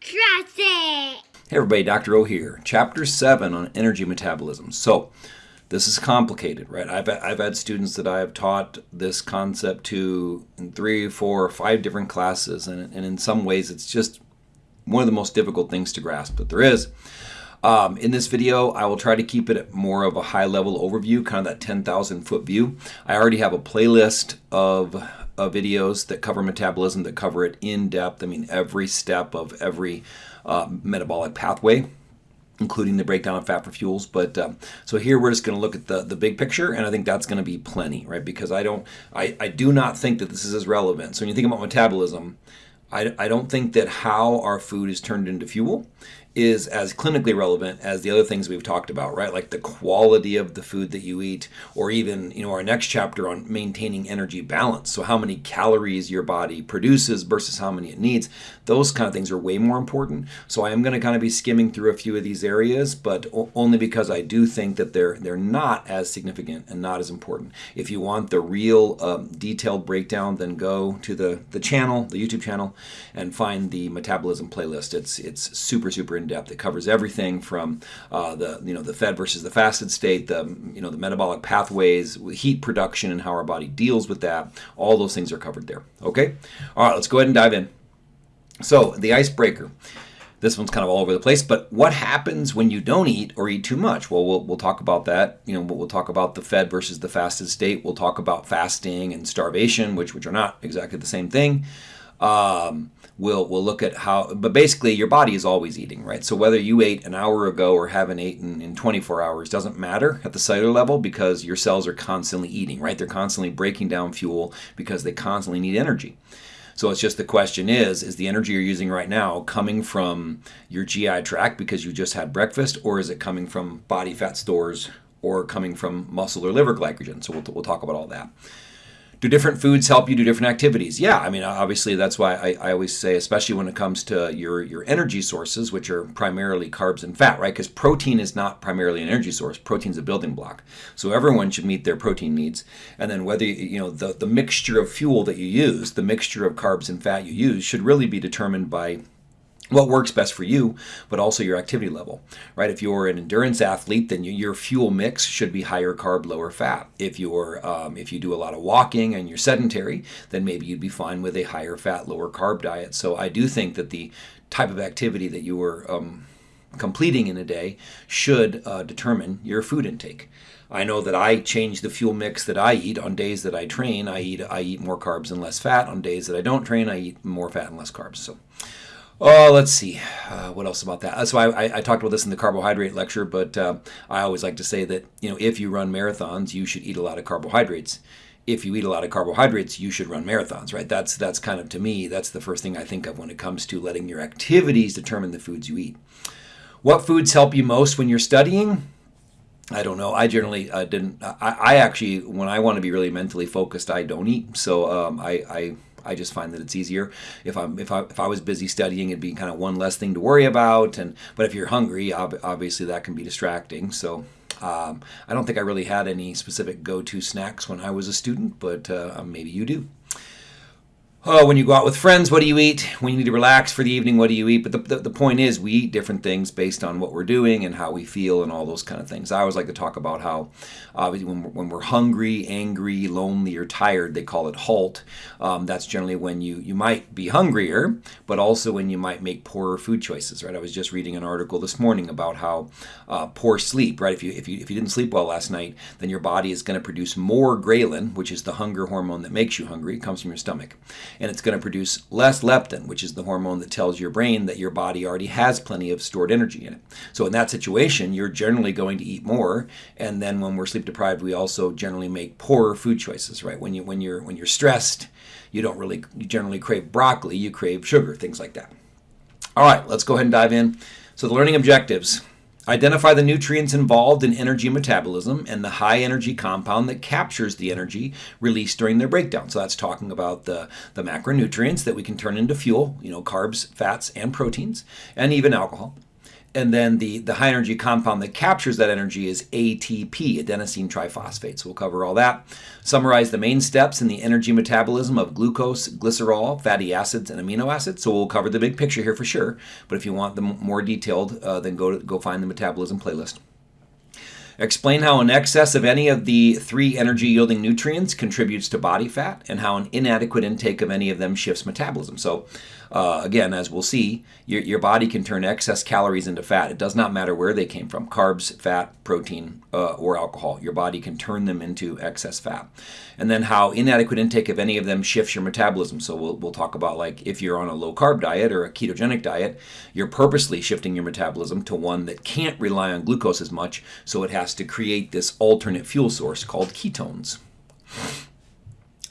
Trust it! Hey everybody, Dr. O here. Chapter 7 on energy metabolism. So, this is complicated, right? I've, I've had students that I have taught this concept to in three, four, five different classes, and, and in some ways it's just one of the most difficult things to grasp that there is. Um, in this video, I will try to keep it more of a high level overview, kind of that 10,000 foot view. I already have a playlist of uh, videos that cover metabolism, that cover it in depth. I mean, every step of every uh, metabolic pathway including the breakdown of fat for fuels. But um, so here we're just going to look at the, the big picture, and I think that's going to be plenty, right? Because I don't, I, I do not think that this is as relevant. So when you think about metabolism, I, I don't think that how our food is turned into fuel is as clinically relevant as the other things we've talked about, right? Like the quality of the food that you eat, or even, you know, our next chapter on maintaining energy balance. So, how many calories your body produces versus how many it needs. Those kind of things are way more important. So, I am going to kind of be skimming through a few of these areas, but only because I do think that they're they're not as significant and not as important. If you want the real um, detailed breakdown, then go to the the channel, the YouTube channel, and find the metabolism playlist. It's it's super super depth. It covers everything from uh, the you know the fed versus the fasted state, the you know the metabolic pathways, heat production, and how our body deals with that. All those things are covered there. Okay, all right. Let's go ahead and dive in. So the icebreaker. This one's kind of all over the place, but what happens when you don't eat or eat too much? Well, we'll, we'll talk about that. You know, we'll talk about the fed versus the fasted state. We'll talk about fasting and starvation, which which are not exactly the same thing. Um, we'll we'll look at how but basically your body is always eating right? So whether you ate an hour ago or haven't eaten in 24 hours doesn't matter at the cellular level because your cells are constantly eating right? They're constantly breaking down fuel because they constantly need energy. So it's just the question is is the energy you're using right now coming from your GI tract because you just had breakfast or is it coming from body fat stores or coming from muscle or liver glycogen? So we'll, we'll talk about all that do different foods help you do different activities? Yeah, I mean, obviously that's why I, I always say, especially when it comes to your your energy sources, which are primarily carbs and fat, right? Because protein is not primarily an energy source. Protein's a building block. So everyone should meet their protein needs. And then whether you know the the mixture of fuel that you use, the mixture of carbs and fat you use, should really be determined by what works best for you, but also your activity level, right? If you're an endurance athlete, then your fuel mix should be higher carb, lower fat. If you're um, if you do a lot of walking and you're sedentary, then maybe you'd be fine with a higher fat, lower carb diet. So I do think that the type of activity that you were um, completing in a day should uh, determine your food intake. I know that I change the fuel mix that I eat on days that I train. I eat I eat more carbs and less fat. On days that I don't train, I eat more fat and less carbs. So. Oh, let's see. Uh, what else about that? So I, I, I, talked about this in the carbohydrate lecture, but uh, I always like to say that you know if you run marathons, you should eat a lot of carbohydrates. If you eat a lot of carbohydrates, you should run marathons, right? That's that's kind of to me that's the first thing I think of when it comes to letting your activities determine the foods you eat. What foods help you most when you're studying? I don't know. I generally uh, didn't. I, I, actually, when I want to be really mentally focused, I don't eat. So um, I, I I just find that it's easier. If I'm if I if I was busy studying, it'd be kind of one less thing to worry about. And but if you're hungry, obviously that can be distracting. So. Um, I don't think I really had any specific go-to snacks when I was a student, but uh, maybe you do. Oh, when you go out with friends, what do you eat? When you need to relax for the evening, what do you eat? But the, the, the, point is, we eat different things based on what we're doing and how we feel and all those kind of things. I always like to talk about how, obviously, when we're, when we're hungry, angry, lonely, or tired, they call it halt. Um, that's generally when you, you might be hungrier, but also when you might make poorer food choices, right? I was just reading an article this morning about how uh, poor sleep, right? If you, if, you, if you didn't sleep well last night, then your body is going to produce more ghrelin, which is the hunger hormone that makes you hungry. It comes from your stomach and it's going to produce less leptin, which is the hormone that tells your brain that your body already has plenty of stored energy in it. So in that situation, you're generally going to eat more, and then when we're sleep deprived, we also generally make poorer food choices, right? When you when you're when you're stressed, you don't really you generally crave broccoli, you crave sugar, things like that. All right, let's go ahead and dive in. So the learning objectives. Identify the nutrients involved in energy metabolism and the high energy compound that captures the energy released during their breakdown. So that's talking about the, the macronutrients that we can turn into fuel, you know, carbs, fats, and proteins, and even alcohol. And then the, the high energy compound that captures that energy is ATP, adenosine triphosphate. So we'll cover all that. Summarize the main steps in the energy metabolism of glucose, glycerol, fatty acids, and amino acids. So we'll cover the big picture here for sure. But if you want them more detailed, uh, then go to, go find the metabolism playlist. Explain how an excess of any of the three energy yielding nutrients contributes to body fat and how an inadequate intake of any of them shifts metabolism. So, uh, again, as we'll see, your, your body can turn excess calories into fat. It does not matter where they came from carbs, fat, protein, uh, or alcohol. Your body can turn them into excess fat. And then how inadequate intake of any of them shifts your metabolism. So, we'll, we'll talk about like if you're on a low carb diet or a ketogenic diet, you're purposely shifting your metabolism to one that can't rely on glucose as much. So, it has to create this alternate fuel source called ketones.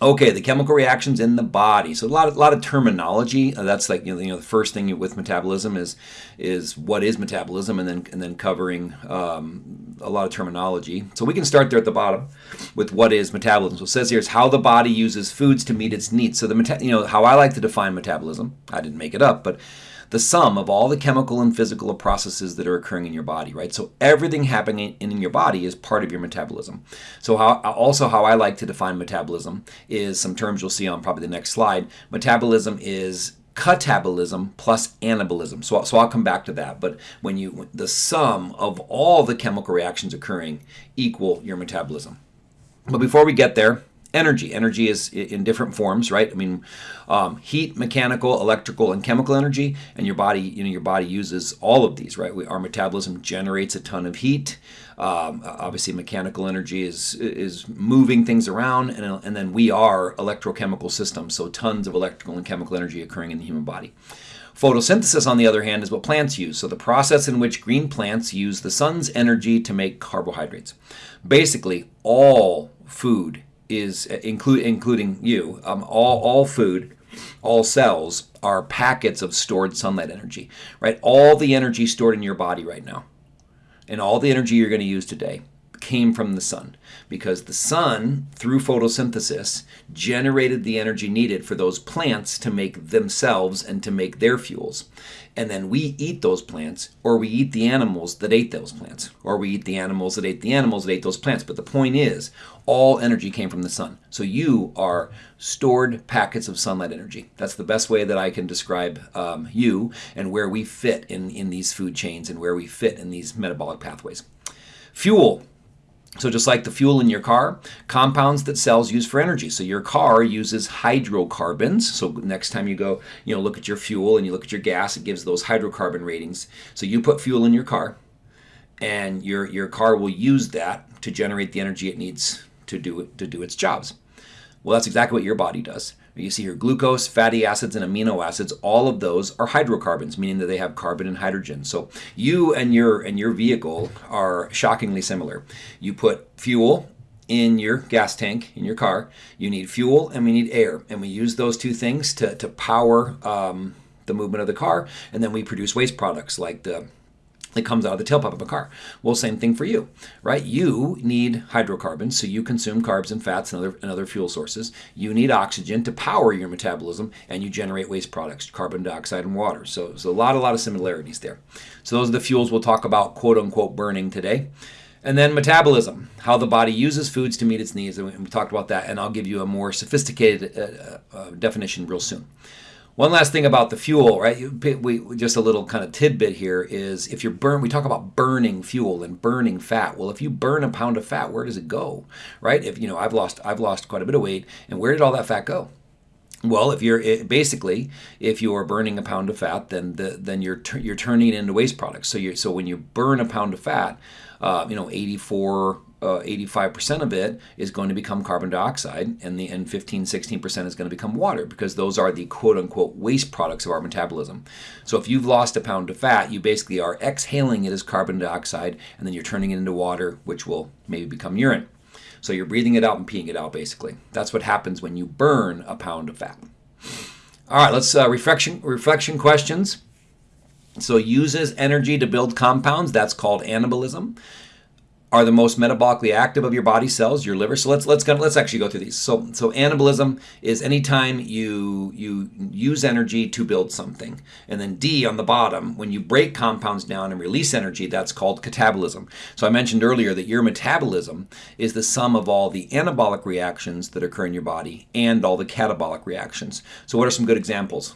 Okay, the chemical reactions in the body. So a lot of, a lot of terminology. Uh, that's like you know, you know, the first thing with metabolism is is what is metabolism, and then and then covering um, a lot of terminology. So we can start there at the bottom with what is metabolism. So it says here is how the body uses foods to meet its needs. So the you know how I like to define metabolism. I didn't make it up, but the sum of all the chemical and physical processes that are occurring in your body, right? So everything happening in your body is part of your metabolism. So how, also how I like to define metabolism is some terms you'll see on probably the next slide. Metabolism is catabolism plus anabolism. So, so I'll come back to that. But when you the sum of all the chemical reactions occurring equal your metabolism. But before we get there, energy. Energy is in different forms, right? I mean, um, heat, mechanical, electrical, and chemical energy, and your body, you know, your body uses all of these, right? We, our metabolism generates a ton of heat. Um, obviously, mechanical energy is is moving things around, and, and then we are electrochemical systems, so tons of electrical and chemical energy occurring in the human body. Photosynthesis, on the other hand, is what plants use. So the process in which green plants use the sun's energy to make carbohydrates. Basically, all food is include including you. Um, all all food, all cells are packets of stored sunlight energy. Right, all the energy stored in your body right now, and all the energy you're going to use today came from the sun because the sun, through photosynthesis, generated the energy needed for those plants to make themselves and to make their fuels. And then we eat those plants, or we eat the animals that ate those plants, or we eat the animals that ate the animals that ate those plants. But the point is, all energy came from the sun. So you are stored packets of sunlight energy. That's the best way that I can describe um, you and where we fit in, in these food chains and where we fit in these metabolic pathways. Fuel so just like the fuel in your car, compounds that cells use for energy. So your car uses hydrocarbons. So next time you go, you know, look at your fuel and you look at your gas, it gives those hydrocarbon ratings. So you put fuel in your car and your your car will use that to generate the energy it needs to do it to do its jobs. Well, that's exactly what your body does. You see here glucose, fatty acids, and amino acids. All of those are hydrocarbons, meaning that they have carbon and hydrogen. So you and your and your vehicle are shockingly similar. You put fuel in your gas tank in your car. You need fuel and we need air, and we use those two things to to power um, the movement of the car, and then we produce waste products like the that comes out of the tailpipe of a car. Well, same thing for you, right? You need hydrocarbons, so you consume carbs and fats and other, and other fuel sources. You need oxygen to power your metabolism, and you generate waste products, carbon dioxide and water. So, so a lot, a lot of similarities there. So those are the fuels we'll talk about, quote unquote, burning today. And then metabolism, how the body uses foods to meet its needs. And we talked about that, and I'll give you a more sophisticated uh, uh, definition real soon. One last thing about the fuel, right? We just a little kind of tidbit here is if you burn, we talk about burning fuel and burning fat. Well, if you burn a pound of fat, where does it go, right? If you know, I've lost I've lost quite a bit of weight, and where did all that fat go? Well, if you're basically if you are burning a pound of fat, then the, then you're you're turning it into waste products. So you so when you burn a pound of fat, uh, you know, 84 uh, 85% of it is going to become carbon dioxide and the and 15 16% is going to become water because those are the quote unquote waste products of our metabolism. So if you've lost a pound of fat you basically are exhaling it as carbon dioxide and then you're turning it into water which will maybe become urine. So you're breathing it out and peeing it out basically. That's what happens when you burn a pound of fat. All right let's uh, reflection reflection questions. So uses energy to build compounds that's called anabolism are the most metabolically active of your body cells, your liver. So let's let's go, let's actually go through these. So so anabolism is anytime you you use energy to build something, and then D on the bottom, when you break compounds down and release energy, that's called catabolism. So I mentioned earlier that your metabolism is the sum of all the anabolic reactions that occur in your body and all the catabolic reactions. So what are some good examples?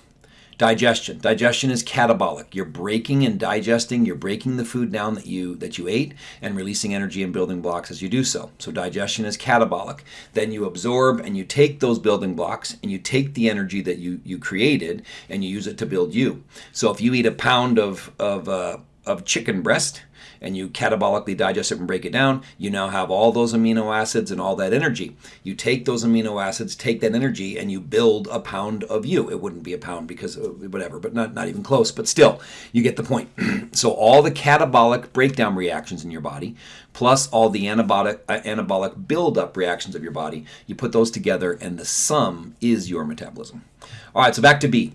Digestion. Digestion is catabolic. You're breaking and digesting, you're breaking the food down that you that you ate and releasing energy and building blocks as you do so. So digestion is catabolic. Then you absorb and you take those building blocks and you take the energy that you you created and you use it to build you. So if you eat a pound of of uh, of chicken breast, and you catabolically digest it and break it down, you now have all those amino acids and all that energy. You take those amino acids, take that energy, and you build a pound of you. It wouldn't be a pound because whatever, but not, not even close. But still, you get the point. so all the catabolic breakdown reactions in your body, plus all the anabolic uh, anabolic buildup reactions of your body, you put those together, and the sum is your metabolism. All right, so back to B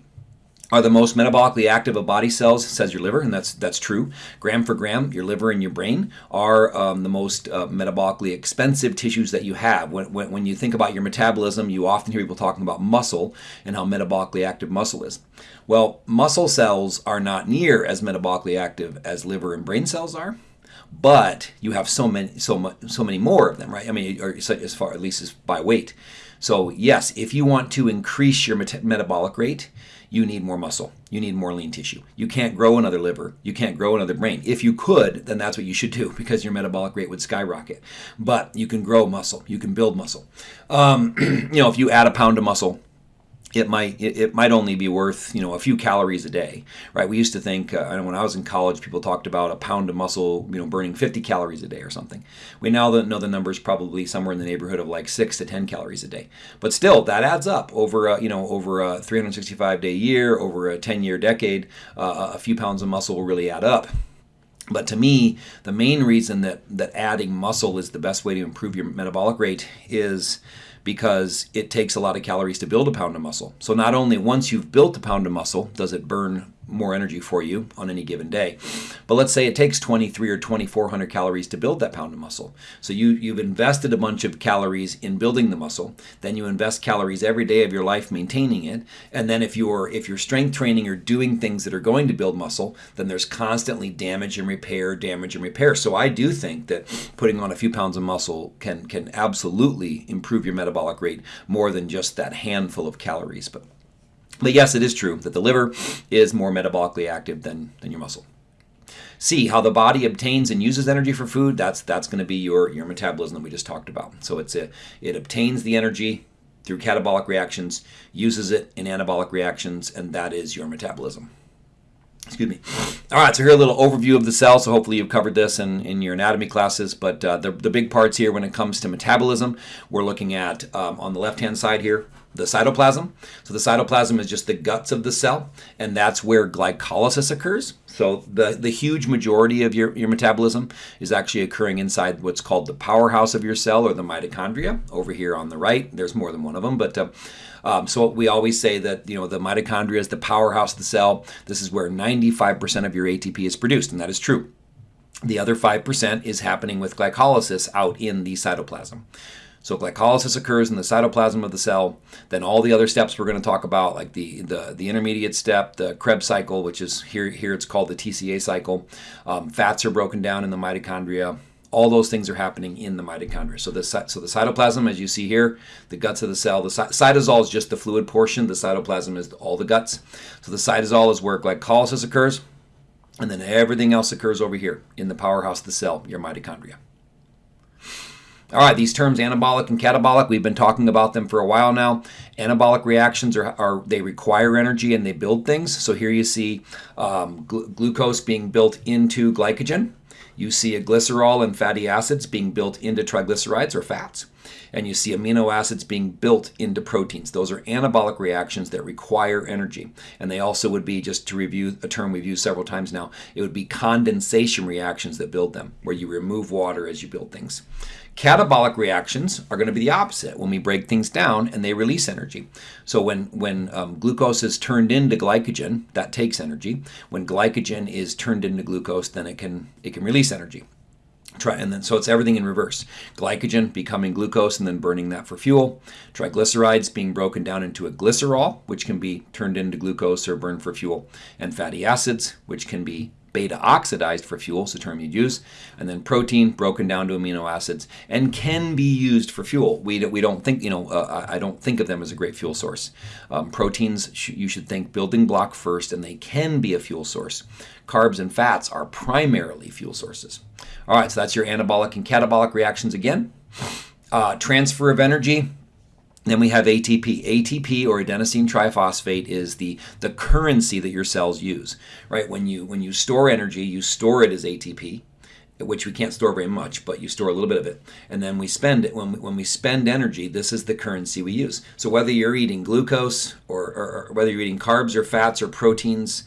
are the most metabolically active of body cells, says your liver, and that's that's true. Gram for gram, your liver and your brain are um, the most uh, metabolically expensive tissues that you have. When, when, when you think about your metabolism, you often hear people talking about muscle and how metabolically active muscle is. Well, muscle cells are not near as metabolically active as liver and brain cells are but you have so many so so many more of them right i mean or as far at least as by weight so yes if you want to increase your met- metabolic rate you need more muscle. You need more lean tissue. You can't grow another liver. You can't grow another brain. If you could, then that's what you should do because your metabolic rate would skyrocket. But you can grow muscle. You can build muscle. Um, you know, if you add a pound of muscle it might it, might only be worth you know a few calories a day right? We used to think uh, when i was in college people talked about a pound of muscle you know burning 50 calories a day or something. We now know the number is probably somewhere in the neighborhood of like 6 to 10 calories a day. But still that adds up over a, you know over a 365 day year over a 10 year decade uh, a few pounds of muscle will really add up. But to me, the main reason that, that adding muscle is the best way to improve your metabolic rate is because it takes a lot of calories to build a pound of muscle. So not only once you've built a pound of muscle does it burn more energy for you on any given day. But let's say it takes 23 or 2400 calories to build that pound of muscle. So you you've invested a bunch of calories in building the muscle, then you invest calories every day of your life maintaining it, and then if you're if you're strength training or doing things that are going to build muscle, then there's constantly damage and repair, damage and repair. So I do think that putting on a few pounds of muscle can can absolutely improve your metabolic rate more than just that handful of calories. But but yes, it is true that the liver is more metabolically active than, than your muscle. C, how the body obtains and uses energy for food. That's that's going to be your, your metabolism that we just talked about. So it's a, it obtains the energy through catabolic reactions, uses it in anabolic reactions, and that is your metabolism. Excuse me. All right, so here a little overview of the cell. So hopefully you've covered this in, in your anatomy classes, but uh, the, the big parts here when it comes to metabolism, we're looking at um, on the left-hand side here, the cytoplasm. So the cytoplasm is just the guts of the cell, and that's where glycolysis occurs. So the, the huge majority of your, your metabolism is actually occurring inside what's called the powerhouse of your cell or the mitochondria. Over here on the right, there's more than one of them, but uh, um, so we always say that you know the mitochondria is the powerhouse of the cell. This is where 95% of your ATP is produced, and that is true. The other 5% is happening with glycolysis out in the cytoplasm. So glycolysis occurs in the cytoplasm of the cell. Then all the other steps we're going to talk about, like the the, the intermediate step, the Krebs cycle, which is here here it's called the TCA cycle. Um, fats are broken down in the mitochondria. All those things are happening in the mitochondria. So the so the cytoplasm, as you see here, the guts of the cell. The cytosol is just the fluid portion. The cytoplasm is all the guts. So the cytosol is where glycolysis occurs, and then everything else occurs over here in the powerhouse of the cell, your mitochondria. All right, these terms anabolic and catabolic, we've been talking about them for a while now. Anabolic reactions are, are they require energy and they build things. So here you see um, gl- glucose being built into glycogen. You see a glycerol and fatty acids being built into triglycerides or fats. And you see amino acids being built into proteins. Those are anabolic reactions that require energy. And they also would be, just to review a term we've used several times now, it would be condensation reactions that build them, where you remove water as you build things. Catabolic reactions are going to be the opposite when we break things down and they release energy. So when, when um, glucose is turned into glycogen, that takes energy. When glycogen is turned into glucose, then it can, it can release energy. Try, and then so it's everything in reverse. Glycogen becoming glucose and then burning that for fuel. Triglycerides being broken down into a glycerol, which can be turned into glucose or burned for fuel, and fatty acids, which can be beta oxidized for fuel, is the term you'd use, and then protein broken down to amino acids and can be used for fuel. We, we don't think, you know, uh, I don't think of them as a great fuel source. Um, proteins, sh you should think building block first, and they can be a fuel source. Carbs and fats are primarily fuel sources. All right, so that's your anabolic and catabolic reactions again. Uh, transfer of energy, then we have ATP. ATP or adenosine triphosphate is the the currency that your cells use, right? When you when you store energy, you store it as ATP, which we can't store very much, but you store a little bit of it, and then we spend it. When we, when we spend energy, this is the currency we use. So whether you're eating glucose or, or, or whether you're eating carbs or fats or proteins,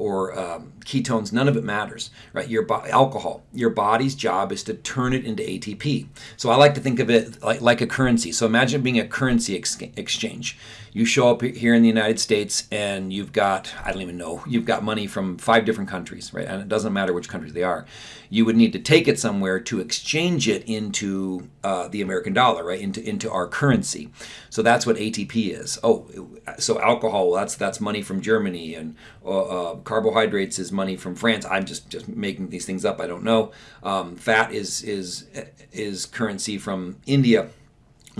or um, ketones, none of it matters, right? Your alcohol, your body's job is to turn it into ATP. So I like to think of it like, like a currency. So imagine being a currency ex- exchange. You show up here in the United States and you've got, I don't even know, you've got money from five different countries, right? And it doesn't matter which countries they are. You would need to take it somewhere to exchange it into uh, the American dollar, right? Into, into our currency. So that's what ATP is. Oh, so alcohol, that's, that's money from Germany and uh, uh, carbohydrates is money from France. I'm just, just making these things up. I don't know. Um, fat is, is, is currency from India.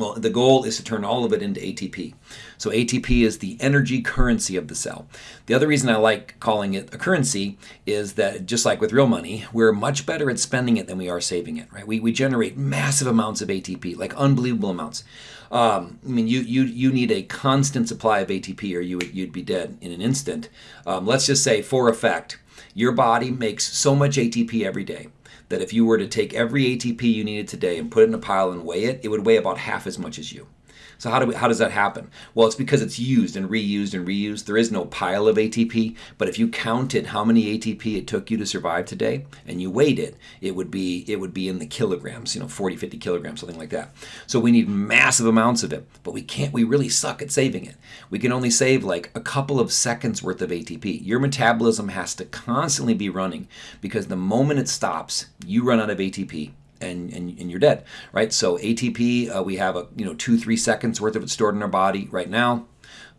Well, the goal is to turn all of it into ATP. So ATP is the energy currency of the cell. The other reason I like calling it a currency is that just like with real money, we're much better at spending it than we are saving it, right? We, we generate massive amounts of ATP, like unbelievable amounts. Um, I mean, you, you, you need a constant supply of ATP or you would, you'd be dead in an instant. Um, let's just say for effect, your body makes so much ATP every day that if you were to take every ATP you needed today and put it in a pile and weigh it, it would weigh about half as much as you. So how do we, how does that happen? Well, it's because it's used and reused and reused. There is no pile of ATP, but if you counted how many ATP it took you to survive today and you weighed it, it would be it would be in the kilograms, you know, 40, 50 kilograms, something like that. So we need massive amounts of it, but we can't we really suck at saving it. We can only save like a couple of seconds worth of ATP. Your metabolism has to constantly be running because the moment it stops, you run out of ATP and, and, and you're dead, right? So ATP, uh, we have a you know two three seconds worth of it stored in our body right now.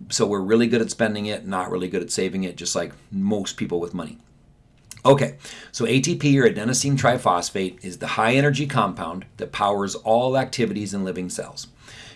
So we're really good at spending it, not really good at saving it, just like most people with money. Okay, so ATP or adenosine triphosphate is the high energy compound that powers all activities in living cells.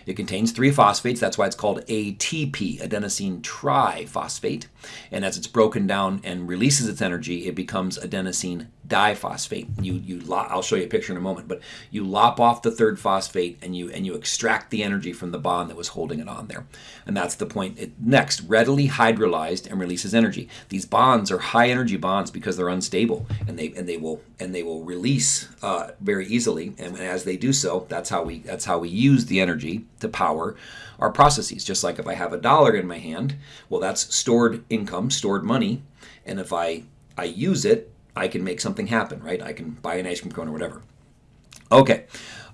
It contains three phosphates, that's why it's called ATP, adenosine triphosphate. And as it's broken down and releases its energy, it becomes adenosine diphosphate. You you I'll show you a picture in a moment, but you lop off the third phosphate and you and you extract the energy from the bond that was holding it on there. And that's the point. It, next, readily hydrolyzed and releases energy. These bonds are high energy bonds because they're unstable and they and they will and they will release uh, very easily. And as they do so, that's how we that's how we use the energy to power our processes. Just like if I have a dollar in my hand, well, that's stored income, stored money, and if I I use it I can make something happen, right? I can buy an ice cream cone or whatever. Okay,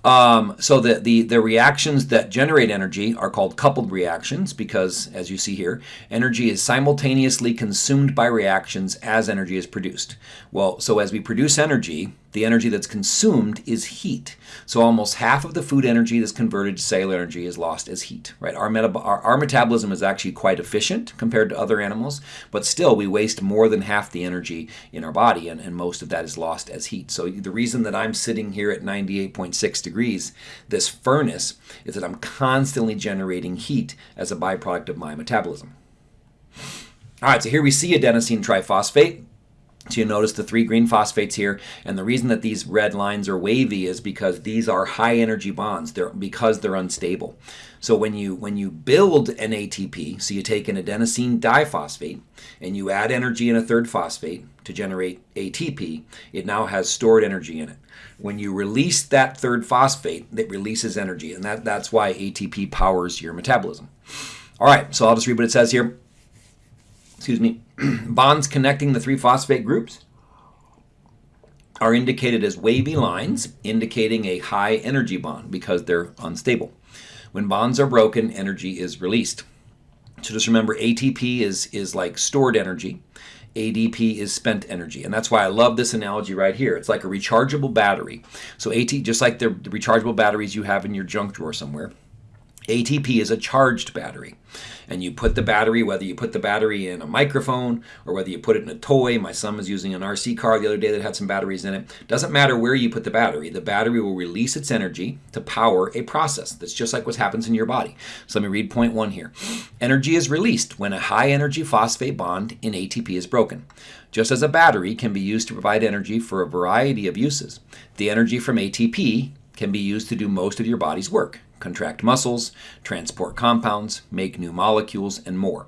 um, so the, the, the reactions that generate energy are called coupled reactions because, as you see here, energy is simultaneously consumed by reactions as energy is produced. Well, so as we produce energy, the energy that's consumed is heat. So almost half of the food energy that's converted to cellular energy is lost as heat, right? Our, our, our, metabolism is actually quite efficient compared to other animals, but still we waste more than half the energy in our body, and, and most of that is lost as heat. So the reason that I'm sitting here at 98.6 degrees, this furnace, is that I'm constantly generating heat as a byproduct of my metabolism. All right, so here we see adenosine triphosphate. So you notice the three green phosphates here, and the reason that these red lines are wavy is because these are high energy bonds. They're because they're unstable. So when you when you build an ATP, so you take an adenosine diphosphate and you add energy in a third phosphate to generate ATP, it now has stored energy in it. When you release that third phosphate, it releases energy, and that, that's why ATP powers your metabolism. All right, so I'll just read what it says here excuse me, bonds connecting the three phosphate groups are indicated as wavy lines, indicating a high energy bond because they're unstable. When bonds are broken, energy is released. So just remember ATP is, is like stored energy ADP is spent energy. And that's why I love this analogy right here. It's like a rechargeable battery. So AT, just like the, the rechargeable batteries you have in your junk drawer somewhere, ATP is a charged battery. And you put the battery, whether you put the battery in a microphone or whether you put it in a toy. My son was using an RC car the other day that had some batteries in it. Doesn't matter where you put the battery, the battery will release its energy to power a process. That's just like what happens in your body. So let me read point one here. Energy is released when a high energy phosphate bond in ATP is broken. Just as a battery can be used to provide energy for a variety of uses, the energy from ATP can be used to do most of your body's work contract muscles, transport compounds, make new molecules, and more.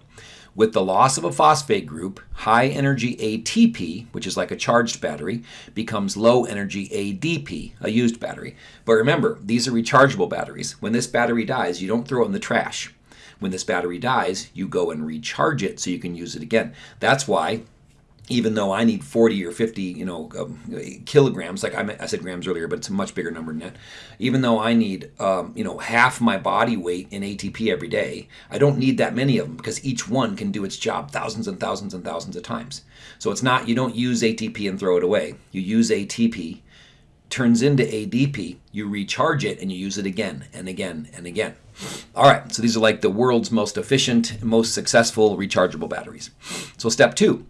With the loss of a phosphate group, high energy ATP, which is like a charged battery, becomes low energy ADP, a used battery. But remember, these are rechargeable batteries. When this battery dies, you don't throw it in the trash. When this battery dies, you go and recharge it so you can use it again. That's why even though I need 40 or 50, you know, um, kilograms, like I, I, said grams earlier, but it's a much bigger number than that. Even though I need, um, you know, half my body weight in ATP every day, I don't need that many of them because each one can do its job thousands and thousands and thousands of times. So it's not, you don't use ATP and throw it away. You use ATP, turns into ADP, you recharge it, and you use it again and again and again. All right, so these are like the world's most efficient, most successful rechargeable batteries. So step two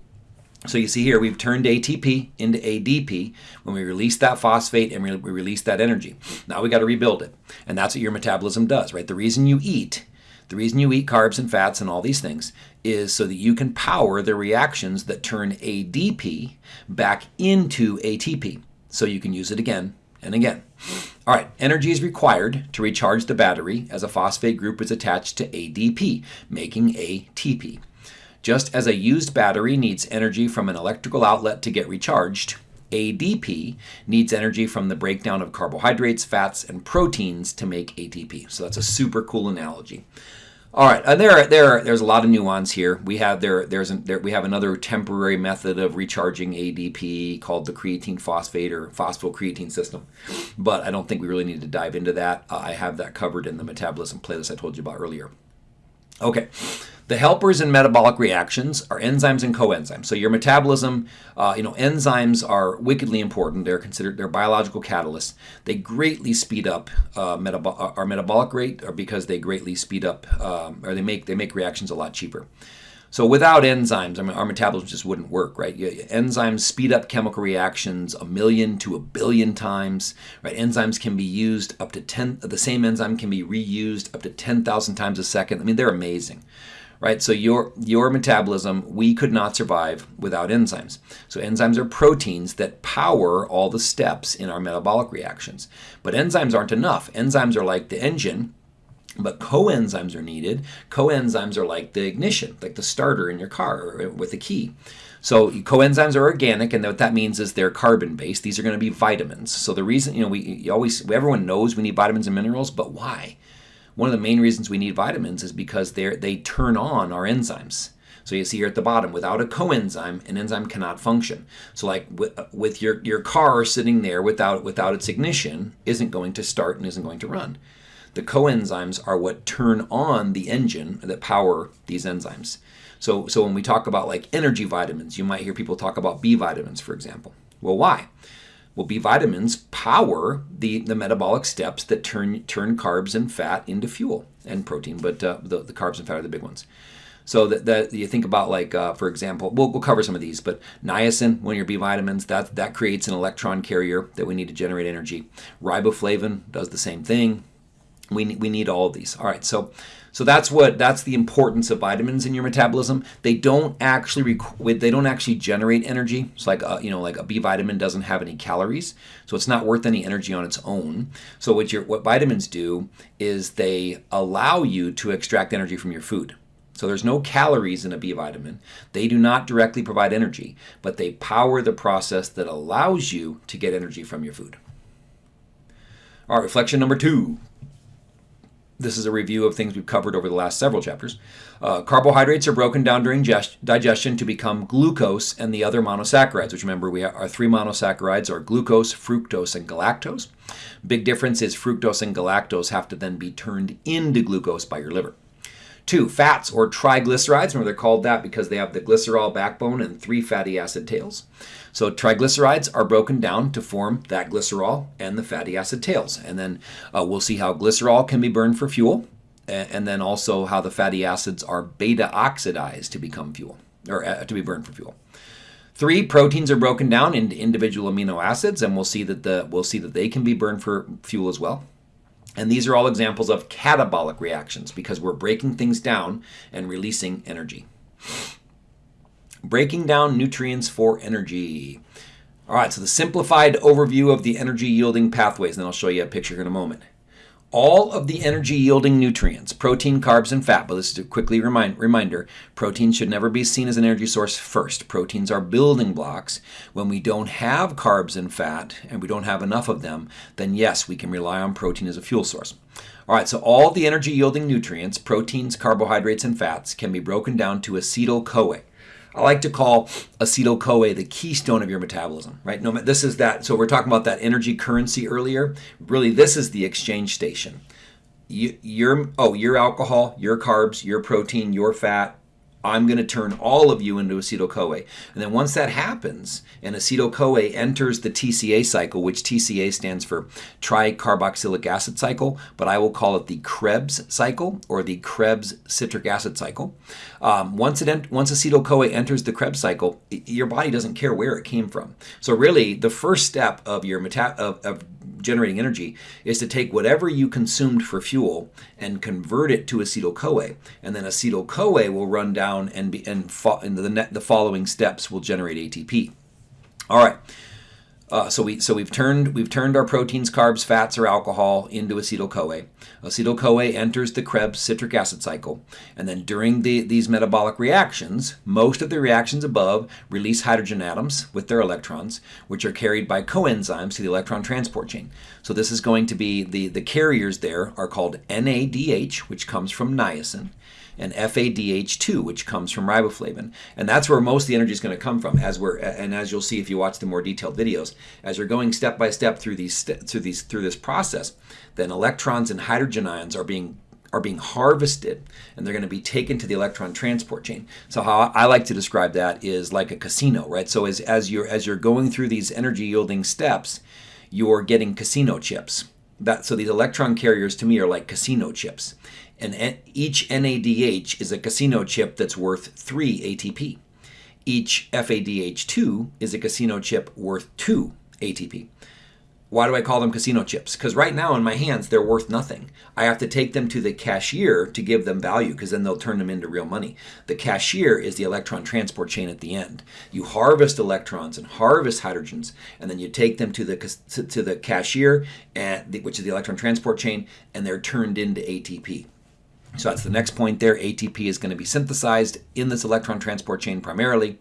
so you see here, we've turned ATP into ADP when we release that phosphate and we release that energy. Now we got to rebuild it. And that's what your metabolism does, right? The reason you eat, the reason you eat carbs and fats and all these things is so that you can power the reactions that turn ADP back into ATP. So you can use it again and again. All right, energy is required to recharge the battery as a phosphate group is attached to ADP, making ATP. Just as a used battery needs energy from an electrical outlet to get recharged, ADP needs energy from the breakdown of carbohydrates, fats, and proteins to make ATP. So that's a super cool analogy. All right, and there, there, there's a lot of nuance here. We have there, there's an, there, we have another temporary method of recharging ADP called the creatine phosphate or phosphocreatine system, but I don't think we really need to dive into that. Uh, I have that covered in the metabolism playlist I told you about earlier. Okay, the helpers in metabolic reactions are enzymes and coenzymes. So your metabolism, uh, you know, enzymes are wickedly important. They're considered they're biological catalysts. They greatly speed up uh, uh, our metabolic rate, or because they greatly speed up, um, or they make they make reactions a lot cheaper. So without enzymes, I mean, our metabolism just wouldn't work, right? Enzymes speed up chemical reactions a million to a billion times, right? Enzymes can be used up to 10, the same enzyme can be reused up to 10,000 times a second. I mean, they're amazing right? So your your metabolism, we could not survive without enzymes. So enzymes are proteins that power all the steps in our metabolic reactions. But enzymes aren't enough. Enzymes are like the engine, but coenzymes are needed. Coenzymes are like the ignition, like the starter in your car uh, with the key. So coenzymes are organic, and what that means is they're carbon-based. These are going to be vitamins. So the reason, you know, we always everyone knows we need vitamins and minerals, but why? One of the main reasons we need vitamins is because they they turn on our enzymes. So you see here at the bottom, without a coenzyme, an enzyme cannot function. So like with, uh, with your, your car sitting there without, without its ignition, isn't going to start and isn't going to run. The coenzymes are what turn on the engine that power these enzymes. So, so when we talk about like energy vitamins, you might hear people talk about B vitamins, for example. Well, why? Well, B vitamins power the, the metabolic steps that turn, turn carbs and fat into fuel and protein, but uh, the, the carbs and fat are the big ones. So that, that you think about like, uh, for example, we'll, we'll cover some of these, but niacin, one of your B vitamins, that, that creates an electron carrier that we need to generate energy. Riboflavin does the same thing. We, we need all of these. All right, so so that's what that's the importance of vitamins in your metabolism. They don't actually they don't actually generate energy. It's like a, you know like a B vitamin doesn't have any calories, so it's not worth any energy on its own. So what your what vitamins do is they allow you to extract energy from your food. So there's no calories in a B vitamin. They do not directly provide energy, but they power the process that allows you to get energy from your food. All right, reflection number two. This is a review of things we've covered over the last several chapters. Uh, carbohydrates are broken down during gest- digestion to become glucose and the other monosaccharides, which remember we are three monosaccharides are glucose, fructose, and galactose. Big difference is fructose and galactose have to then be turned into glucose by your liver. Two, fats or triglycerides. Remember, they're called that because they have the glycerol backbone and three fatty acid tails. So triglycerides are broken down to form that glycerol and the fatty acid tails. And then uh, we'll see how glycerol can be burned for fuel, and then also how the fatty acids are beta oxidized to become fuel, or uh, to be burned for fuel. Three proteins are broken down into individual amino acids, and we'll see that the we'll see that they can be burned for fuel as well. And these are all examples of catabolic reactions because we're breaking things down and releasing energy. Breaking down nutrients for energy. All right, so the simplified overview of the energy yielding pathways, and I'll show you a picture in a moment all of the energy yielding nutrients, protein, carbs, and fat, but this is a quickly remind, reminder, protein should never be seen as an energy source first. Proteins are building blocks. When we don't have carbs and fat, and we don't have enough of them, then yes, we can rely on protein as a fuel source. All right, so all the energy yielding nutrients, proteins, carbohydrates, and fats, can be broken down to acetyl-CoA. I like to call acetyl-CoA the keystone of your metabolism, right? No, this is that. So we're talking about that energy currency earlier. Really, this is the exchange station. You, your oh, your alcohol, your carbs, your protein, your fat, I'm going to turn all of you into acetyl-CoA. And then once that happens, and acetyl-CoA enters the TCA cycle, which TCA stands for tricarboxylic acid cycle, but I will call it the Krebs cycle or the Krebs citric acid cycle. Um, once it once acetyl-CoA enters the Krebs cycle, your body doesn't care where it came from. So really, the first step of your meta- of, of generating energy is to take whatever you consumed for fuel and convert it to acetyl-CoA, and then acetyl-CoA will run down and be and, fo- and the the following steps will generate ATP. All right. Uh, so we so we've turned we've turned our proteins, carbs, fats, or alcohol into acetyl-CoA. Acetyl-CoA enters the Krebs citric acid cycle, and then during the, these metabolic reactions, most of the reactions above release hydrogen atoms with their electrons, which are carried by coenzymes to the electron transport chain. So this is going to be the the carriers there are called NADH, which comes from niacin and FADH2, which comes from riboflavin. And that's where most of the energy is going to come from. As we're and as you'll see if you watch the more detailed videos, as you're going step by step through these through these through this process, then electrons and hydrogen ions are being are being harvested and they're going to be taken to the electron transport chain. So how I like to describe that is like a casino, right? So as, as you're as you're going through these energy yielding steps, you're getting casino chips. That so these electron carriers to me are like casino chips and each NADH is a casino chip that's worth 3 ATP. Each FADH2 is a casino chip worth 2 ATP. Why do I call them casino chips? Because right now in my hands, they're worth nothing. I have to take them to the cashier to give them value because then they'll turn them into real money. The cashier is the electron transport chain at the end. You harvest electrons and harvest hydrogens, and then you take them to the to the cashier, the, which is the electron transport chain, and they're turned into ATP. So that's the next point there. ATP is going to be synthesized in this electron transport chain primarily.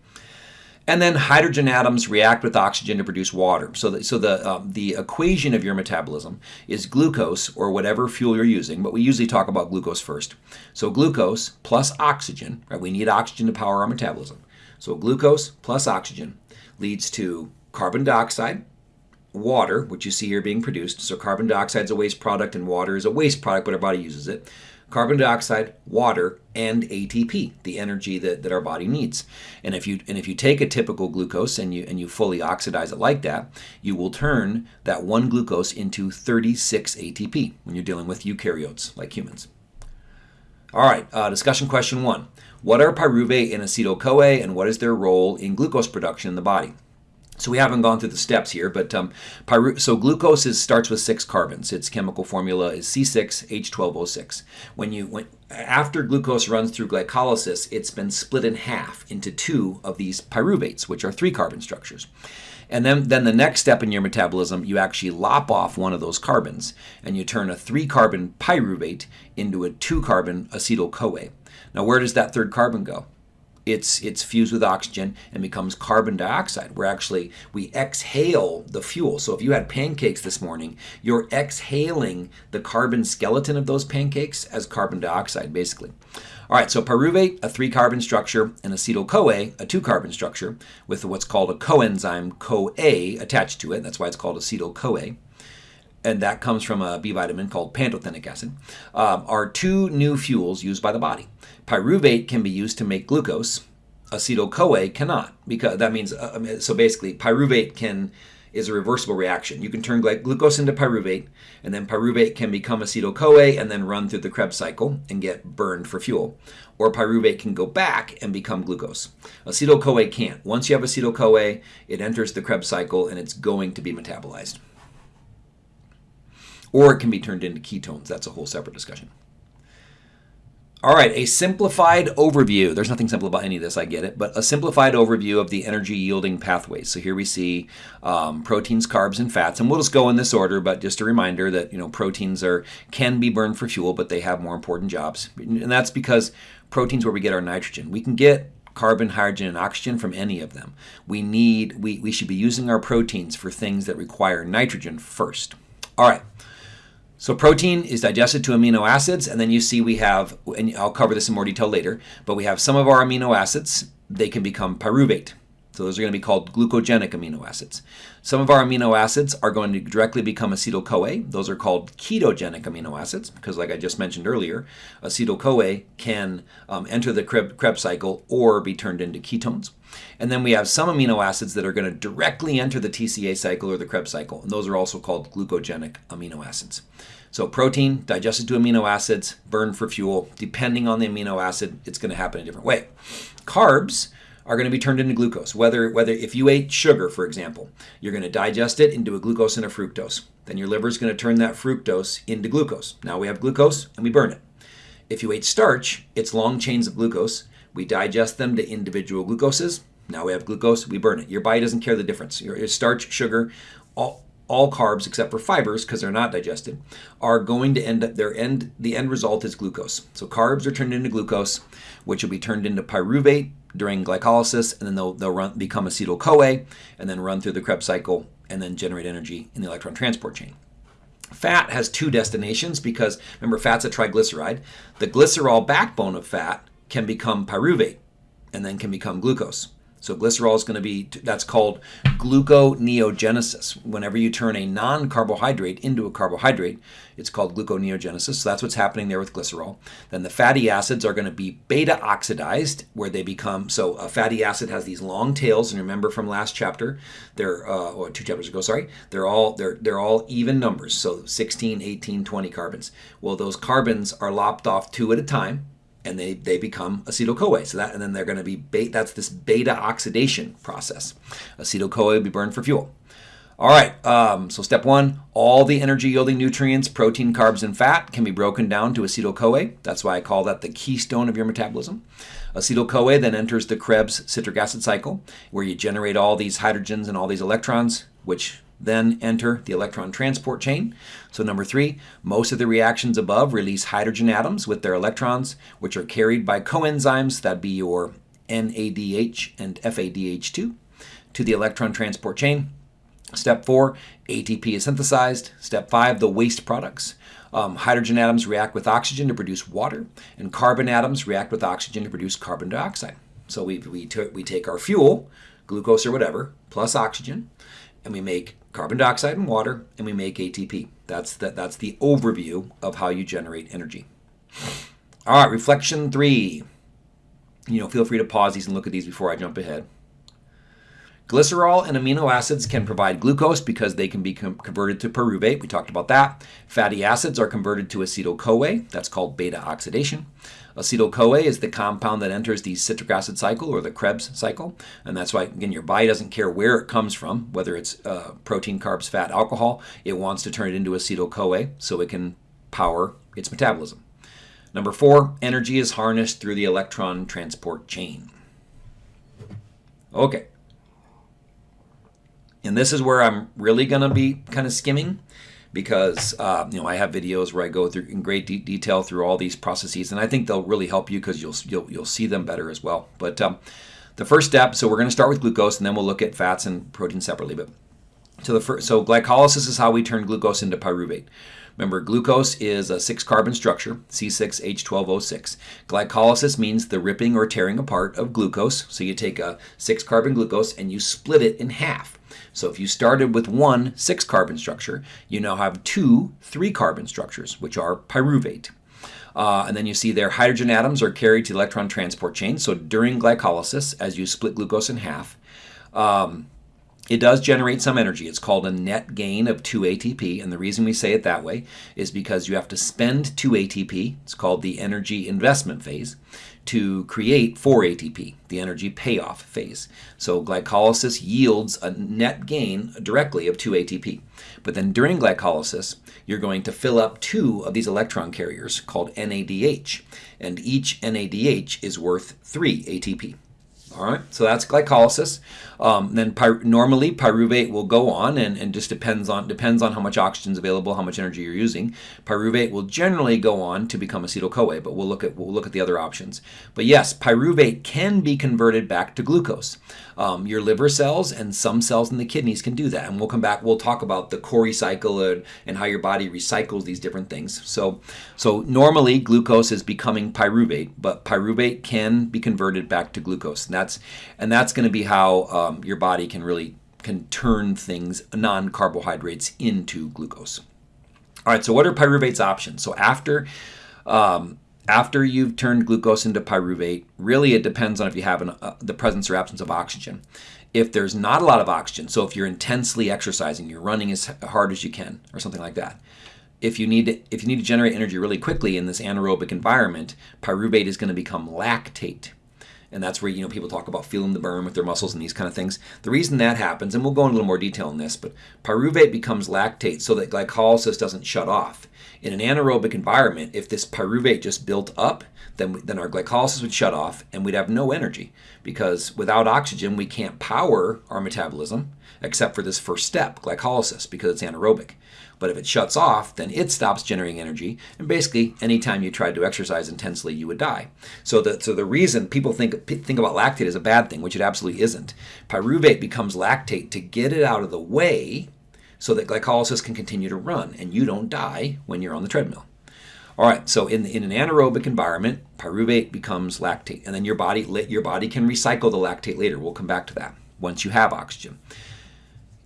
And then hydrogen atoms react with oxygen to produce water. So, the, so the, um, the equation of your metabolism is glucose or whatever fuel you're using, but we usually talk about glucose first. So glucose plus oxygen, right? We need oxygen to power our metabolism. So glucose plus oxygen leads to carbon dioxide, water, which you see here being produced. So carbon dioxide is a waste product and water is a waste product, but our body uses it carbon dioxide, water, and ATP, the energy that, that our body needs. And if you and if you take a typical glucose and you and you fully oxidize it like that, you will turn that one glucose into 36 ATP when you're dealing with eukaryotes like humans. All right, uh, discussion question one. What are pyruvate and acetyl-CoA and what is their role in glucose production in the body? So we haven't gone through the steps here, but um, pyru- so glucose is, starts with six carbons. Its chemical formula is C6H12O6. When you when after glucose runs through glycolysis, it's been split in half into two of these pyruvates, which are three carbon structures. And then, then the next step in your metabolism, you actually lop off one of those carbons and you turn a three carbon pyruvate into a two carbon acetyl CoA. Now, where does that third carbon go? It's it's fused with oxygen and becomes carbon dioxide. We're actually we exhale the fuel. So if you had pancakes this morning, you're exhaling the carbon skeleton of those pancakes as carbon dioxide, basically. All right, so pyruvate, a three carbon structure, and acetyl CoA, a two carbon structure, with what's called a coenzyme CoA attached to it. That's why it's called acetyl CoA. And that comes from a B vitamin called pantothenic acid, um, are two new fuels used by the body. Pyruvate can be used to make glucose. Acetyl-CoA cannot because that means uh, so basically pyruvate can is a reversible reaction. You can turn glucose into pyruvate, and then pyruvate can become acetyl-CoA and then run through the Krebs cycle and get burned for fuel. Or pyruvate can go back and become glucose. Acetyl-CoA can't. Once you have acetyl-CoA, it enters the Krebs cycle and it's going to be metabolized. Or it can be turned into ketones. That's a whole separate discussion. All right, a simplified overview. There's nothing simple about any of this, I get it, but a simplified overview of the energy yielding pathways. So here we see um, proteins, carbs, and fats, and we'll just go in this order. But just a reminder that you know proteins are can be burned for fuel, but they have more important jobs, and that's because proteins where we get our nitrogen. We can get carbon, hydrogen, and oxygen from any of them. We need we we should be using our proteins for things that require nitrogen first. All right. So protein is digested to amino acids, and then you see we have, and I'll cover this in more detail later, but we have some of our amino acids, they can become pyruvate. So those are going to be called glucogenic amino acids. Some of our amino acids are going to directly become acetyl-CoA. Those are called ketogenic amino acids because like I just mentioned earlier, acetyl-CoA can um, enter the Krebs cycle or be turned into ketones. And then we have some amino acids that are going to directly enter the TCA cycle or the Krebs cycle, and those are also called glucogenic amino acids. So protein digested to amino acids, burned for fuel. Depending on the amino acid, it's going to happen a different way. Carbs are going to be turned into glucose. Whether whether if you ate sugar, for example, you're going to digest it into a glucose and a fructose. Then your liver is going to turn that fructose into glucose. Now we have glucose and we burn it. If you ate starch, it's long chains of glucose. We digest them to individual glucoses. Now we have glucose, we burn it. Your body doesn't care the difference. Your starch, sugar, all, all carbs except for fibers because they're not digested are going to end up their end the end result is glucose. So carbs are turned into glucose which will be turned into pyruvate during glycolysis and then they'll, they'll run, become acetyl coa and then run through the krebs cycle and then generate energy in the electron transport chain. Fat has two destinations because remember fat's a triglyceride. The glycerol backbone of fat can become pyruvate and then can become glucose so glycerol is going to be, that's called gluconeogenesis. Whenever you turn a non-carbohydrate into a carbohydrate, it's called gluconeogenesis. So that's what's happening there with glycerol. Then the fatty acids are going to be beta oxidized, where they become, so a fatty acid has these long tails, and remember from last chapter, they're, uh, or two chapters ago, sorry, they're all, they're, they're all even numbers. So 16, 18, 20 carbons. Well, those carbons are lopped off two at a time, and they, they become acetyl-CoA. So that, and then they're going to be, that's this beta oxidation process. Acetyl-CoA will be burned for fuel. All right, um, so step one, all the energy yielding nutrients, protein, carbs, and fat can be broken down to acetyl-CoA. That's why I call that the keystone of your metabolism. Acetyl-CoA then enters the Krebs citric acid cycle, where you generate all these hydrogens and all these electrons, which then enter the electron transport chain. So number three, most of the reactions above release hydrogen atoms with their electrons, which are carried by coenzymes, that'd be your NADH and FADH2, to the electron transport chain. Step four, ATP is synthesized. Step five, the waste products. Um, hydrogen atoms react with oxygen to produce water, and carbon atoms react with oxygen to produce carbon dioxide. So we, we, we take our fuel, glucose or whatever, plus oxygen, and we make carbon dioxide and water, and we make ATP. That's the, that's the overview of how you generate energy. All right, reflection three. You know, feel free to pause these and look at these before I jump ahead. Glycerol and amino acids can provide glucose because they can be converted to pyruvate. We talked about that. Fatty acids are converted to acetyl-CoA. That's called beta oxidation. Acetyl-CoA is the compound that enters the citric acid cycle or the Krebs cycle. And that's why, again, your body doesn't care where it comes from, whether it's uh, protein, carbs, fat, alcohol. It wants to turn it into acetyl-CoA so it can power its metabolism. Number four, energy is harnessed through the electron transport chain. Okay. And this is where I'm really going to be kind of skimming because uh, you know I have videos where I go through in great de detail through all these processes, and I think they'll really help you because you'll, you'll you'll see them better as well. But um, the first step, so we're going to start with glucose, and then we'll look at fats and protein separately. But so the first, so glycolysis is how we turn glucose into pyruvate. Remember, glucose is a six carbon structure, C6H12O6. Glycolysis means the ripping or tearing apart of glucose. So you take a six carbon glucose and you split it in half. So if you started with one six carbon structure, you now have two three carbon structures, which are pyruvate. Uh, and then you see there hydrogen atoms are carried to the electron transport chain. So during glycolysis, as you split glucose in half, um, it does generate some energy. It's called a net gain of 2 ATP, and the reason we say it that way is because you have to spend 2 ATP, it's called the energy investment phase, to create 4 ATP, the energy payoff phase. So glycolysis yields a net gain directly of 2 ATP. But then during glycolysis, you're going to fill up two of these electron carriers called NADH, and each NADH is worth 3 ATP. All right, so that's glycolysis. Um, then py normally pyruvate will go on, and, and just depends on depends on how much oxygen is available, how much energy you're using. Pyruvate will generally go on to become acetyl CoA, but we'll look at we'll look at the other options. But yes, pyruvate can be converted back to glucose. Um, your liver cells and some cells in the kidneys can do that, and we'll come back. We'll talk about the Cori cycle and, and how your body recycles these different things. So so normally glucose is becoming pyruvate, but pyruvate can be converted back to glucose. And that's and that's going to be how um, your body can really can turn things non-carbohydrates into glucose. All right, so what are pyruvate's options? So after um, after you've turned glucose into pyruvate, really it depends on if you have an, uh, the presence or absence of oxygen. If there's not a lot of oxygen, so if you're intensely exercising, you're running as hard as you can, or something like that, if you need to, if you need to generate energy really quickly in this anaerobic environment, pyruvate is going to become lactate and that's where you know people talk about feeling the burn with their muscles and these kind of things. The reason that happens, and we'll go into a little more detail on this, but pyruvate becomes lactate so that glycolysis doesn't shut off. In an anaerobic environment, if this pyruvate just built up, then then our glycolysis would shut off and we'd have no energy because without oxygen we can't power our metabolism except for this first step, glycolysis, because it's anaerobic. But if it shuts off, then it stops generating energy, and basically, anytime you tried to exercise intensely, you would die. So the so the reason people think think about lactate as a bad thing, which it absolutely isn't, pyruvate becomes lactate to get it out of the way, so that glycolysis can continue to run, and you don't die when you're on the treadmill. All right, so in, in an anaerobic environment, pyruvate becomes lactate, and then your body your body can recycle the lactate later. We'll come back to that once you have oxygen.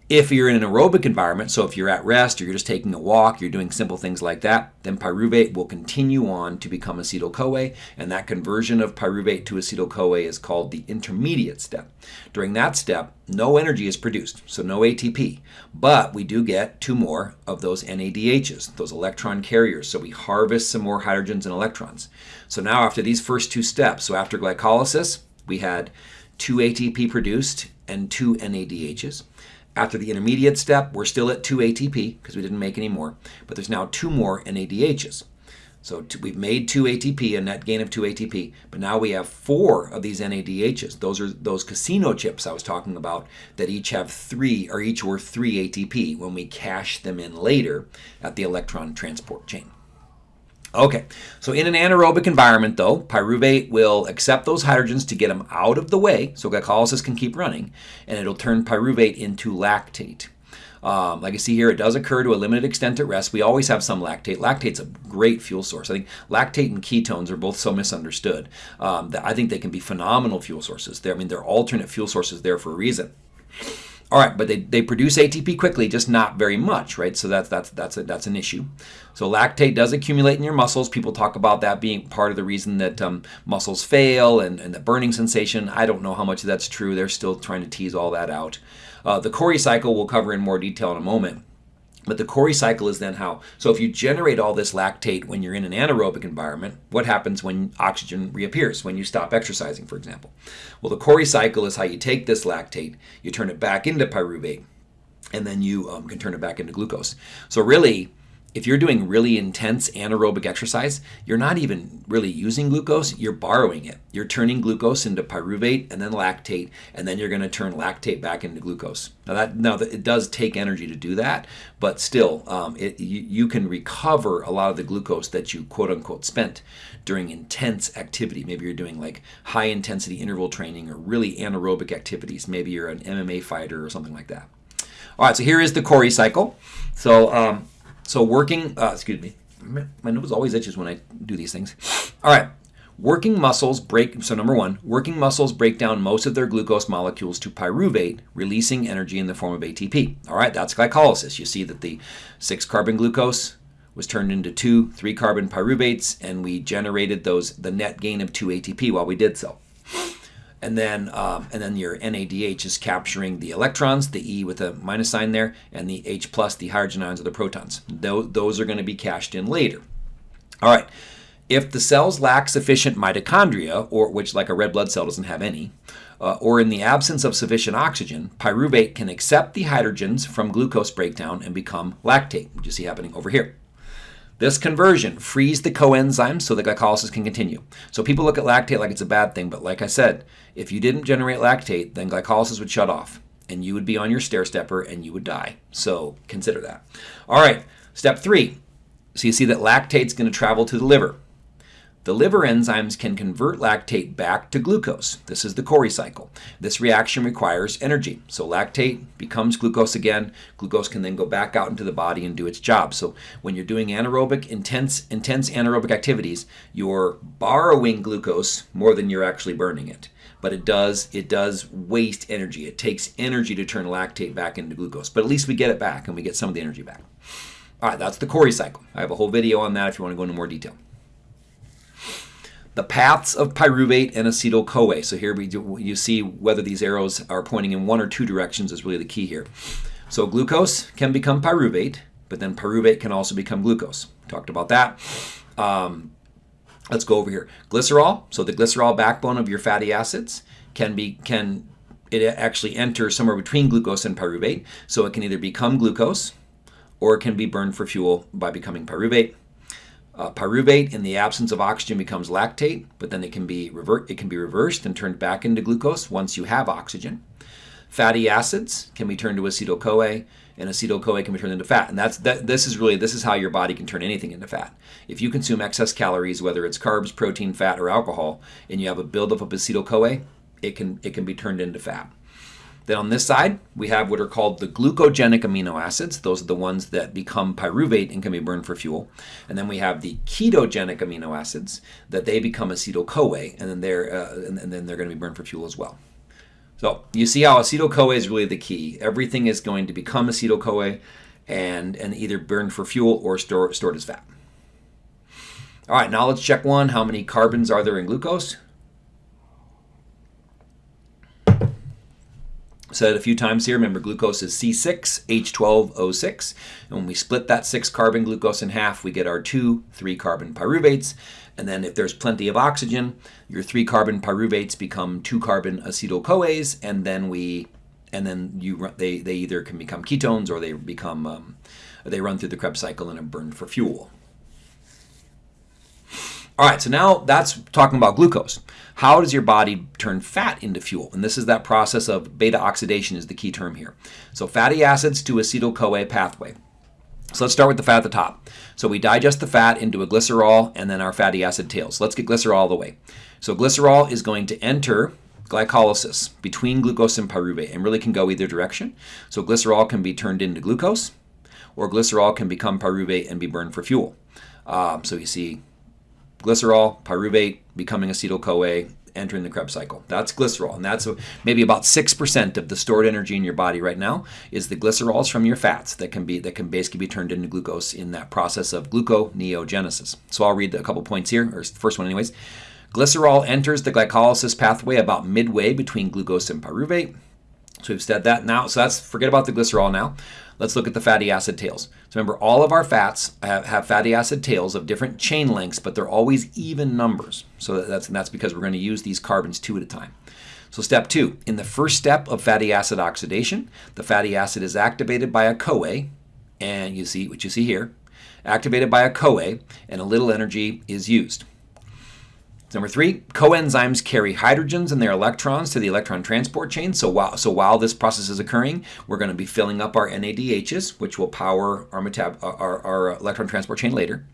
If you're in an aerobic environment, so if you're at rest or you're just taking a walk, you're doing simple things like that, then pyruvate will continue on to become acetyl CoA, and that conversion of pyruvate to acetyl CoA is called the intermediate step. During that step, no energy is produced, so no ATP, but we do get two more of those NADHs, those electron carriers, so we harvest some more hydrogens and electrons. So now after these first two steps, so after glycolysis, we had two ATP produced and two NADHs. After the intermediate step, we're still at 2 ATP because we didn't make any more, but there's now two more NADHs. So we've made 2 ATP, a net gain of 2 ATP, but now we have four of these NADHs. Those are those casino chips I was talking about that each have three, or each worth 3 ATP when we cash them in later at the electron transport chain. Okay, so in an anaerobic environment though, pyruvate will accept those hydrogens to get them out of the way so glycolysis can keep running, and it'll turn pyruvate into lactate. Um, like I see here, it does occur to a limited extent at rest. We always have some lactate. Lactate's a great fuel source. I think lactate and ketones are both so misunderstood um, that I think they can be phenomenal fuel sources. They're, I mean, they're alternate fuel sources there for a reason. All right, but they, they produce ATP quickly, just not very much, right? So that's that's that's a, that's an issue. So lactate does accumulate in your muscles. People talk about that being part of the reason that um, muscles fail and, and the burning sensation. I don't know how much that's true. They're still trying to tease all that out. Uh, the Cori cycle we'll cover in more detail in a moment. But the Cori cycle is then how? So if you generate all this lactate when you're in an anaerobic environment, what happens when oxygen reappears, when you stop exercising, for example? Well, the Cori cycle is how you take this lactate, you turn it back into pyruvate, and then you um, can turn it back into glucose. So really, if you're doing really intense anaerobic exercise, you're not even really using glucose, you're borrowing it. You're turning glucose into pyruvate and then lactate, and then you're going to turn lactate back into glucose. Now that now it does take energy to do that, but still, um, it, you, you can recover a lot of the glucose that you quote unquote spent during intense activity. Maybe you're doing like high intensity interval training or really anaerobic activities. Maybe you're an MMA fighter or something like that. All right, so here is the Cori cycle. So um, so working, uh, excuse me, my nose always itches when I do these things. All right, Working muscles break, so number one, working muscles break down most of their glucose molecules to pyruvate, releasing energy in the form of ATP. All right, that's glycolysis. You see that the six carbon glucose was turned into two three carbon pyruvates, and we generated those the net gain of two ATP while we did so. And then, um, and then your NADH is capturing the electrons, the E with a minus sign there, and the H plus, the hydrogen ions or the protons. Those, those are going to be cashed in later. All right. If the cells lack sufficient mitochondria, or which like a red blood cell doesn't have any, uh, or in the absence of sufficient oxygen, pyruvate can accept the hydrogens from glucose breakdown and become lactate, which you see happening over here. This conversion frees the coenzymes so the glycolysis can continue. So people look at lactate like it's a bad thing, but like I said, if you didn't generate lactate, then glycolysis would shut off and you would be on your stair stepper and you would die. So consider that. All right, step three. So you see that lactate's going to travel to the liver. The liver enzymes can convert lactate back to glucose. This is the Cori cycle. This reaction requires energy. So lactate becomes glucose again. Glucose can then go back out into the body and do its job. So when you're doing anaerobic, intense, intense anaerobic activities, you're borrowing glucose more than you're actually burning it. But it does it does waste energy. It takes energy to turn lactate back into glucose. But at least we get it back and we get some of the energy back. All right, that's the Cori cycle. I have a whole video on that if you want to go into more detail the paths of pyruvate and acetyl-CoA. So here we do, you see whether these arrows are pointing in one or two directions is really the key here. So glucose can become pyruvate, but then pyruvate can also become glucose. Talked about that. Um, let's go over here. Glycerol, so the glycerol backbone of your fatty acids can be can it actually enter somewhere between glucose and pyruvate. So it can either become glucose or it can be burned for fuel by becoming pyruvate. Uh, pyruvate, in the absence of oxygen, becomes lactate, but then it can be revert. It can be reversed and turned back into glucose once you have oxygen. Fatty acids can be turned to acetyl CoA, and acetyl CoA can be turned into fat. And that's that. This is really this is how your body can turn anything into fat. If you consume excess calories, whether it's carbs, protein, fat, or alcohol, and you have a buildup of acetyl CoA, it can it can be turned into fat. Then on this side, we have what are called the glucogenic amino acids. Those are the ones that become pyruvate and can be burned for fuel. And then we have the ketogenic amino acids that they become acetyl-CoA, and then they're uh, and, and then they're going to be burned for fuel as well. So you see how acetyl-CoA is really the key. Everything is going to become acetyl-CoA and, and either burned for fuel or store, stored as fat. All right, now let's check one. How many carbons are there in glucose? Said a few times here, remember glucose is C6H12O6. And when we split that 6 carbon glucose in half, we get our two 3 carbon pyruvates. And then if there's plenty of oxygen, your 3 carbon pyruvates become 2 carbon acetyl CoAs. And then we, and then you, they, they either can become ketones or they become, um, they run through the Krebs cycle and are burned for fuel. All right, so now that's talking about glucose. How does your body turn fat into fuel? And this is that process of beta oxidation is the key term here. So fatty acids to acetyl-CoA pathway. So let's start with the fat at the top. So we digest the fat into a glycerol and then our fatty acid tails. Let's get glycerol all the way. So glycerol is going to enter glycolysis between glucose and pyruvate and really can go either direction. So glycerol can be turned into glucose or glycerol can become pyruvate and be burned for fuel. Um, so you see glycerol, pyruvate, becoming acetyl-CoA, entering the Krebs cycle. That's glycerol, and that's maybe about six percent of the stored energy in your body right now is the glycerols from your fats that can be that can basically be turned into glucose in that process of gluconeogenesis. So I'll read a couple points here, or first one, anyways. Glycerol enters the glycolysis pathway about midway between glucose and pyruvate. So we've said that now. So that's forget about the glycerol now. Let's look at the fatty acid tails. So remember, all of our fats have, fatty acid tails of different chain lengths, but they're always even numbers. So that's, and that's because we're going to use these carbons two at a time. So step two, in the first step of fatty acid oxidation, the fatty acid is activated by a CoA, and you see what you see here, activated by a CoA, and a little energy is used. Number three, coenzymes carry hydrogens and their electrons to the electron transport chain. So while, so while this process is occurring, we're going to be filling up our NADHs, which will power our, metab our, our electron transport chain later.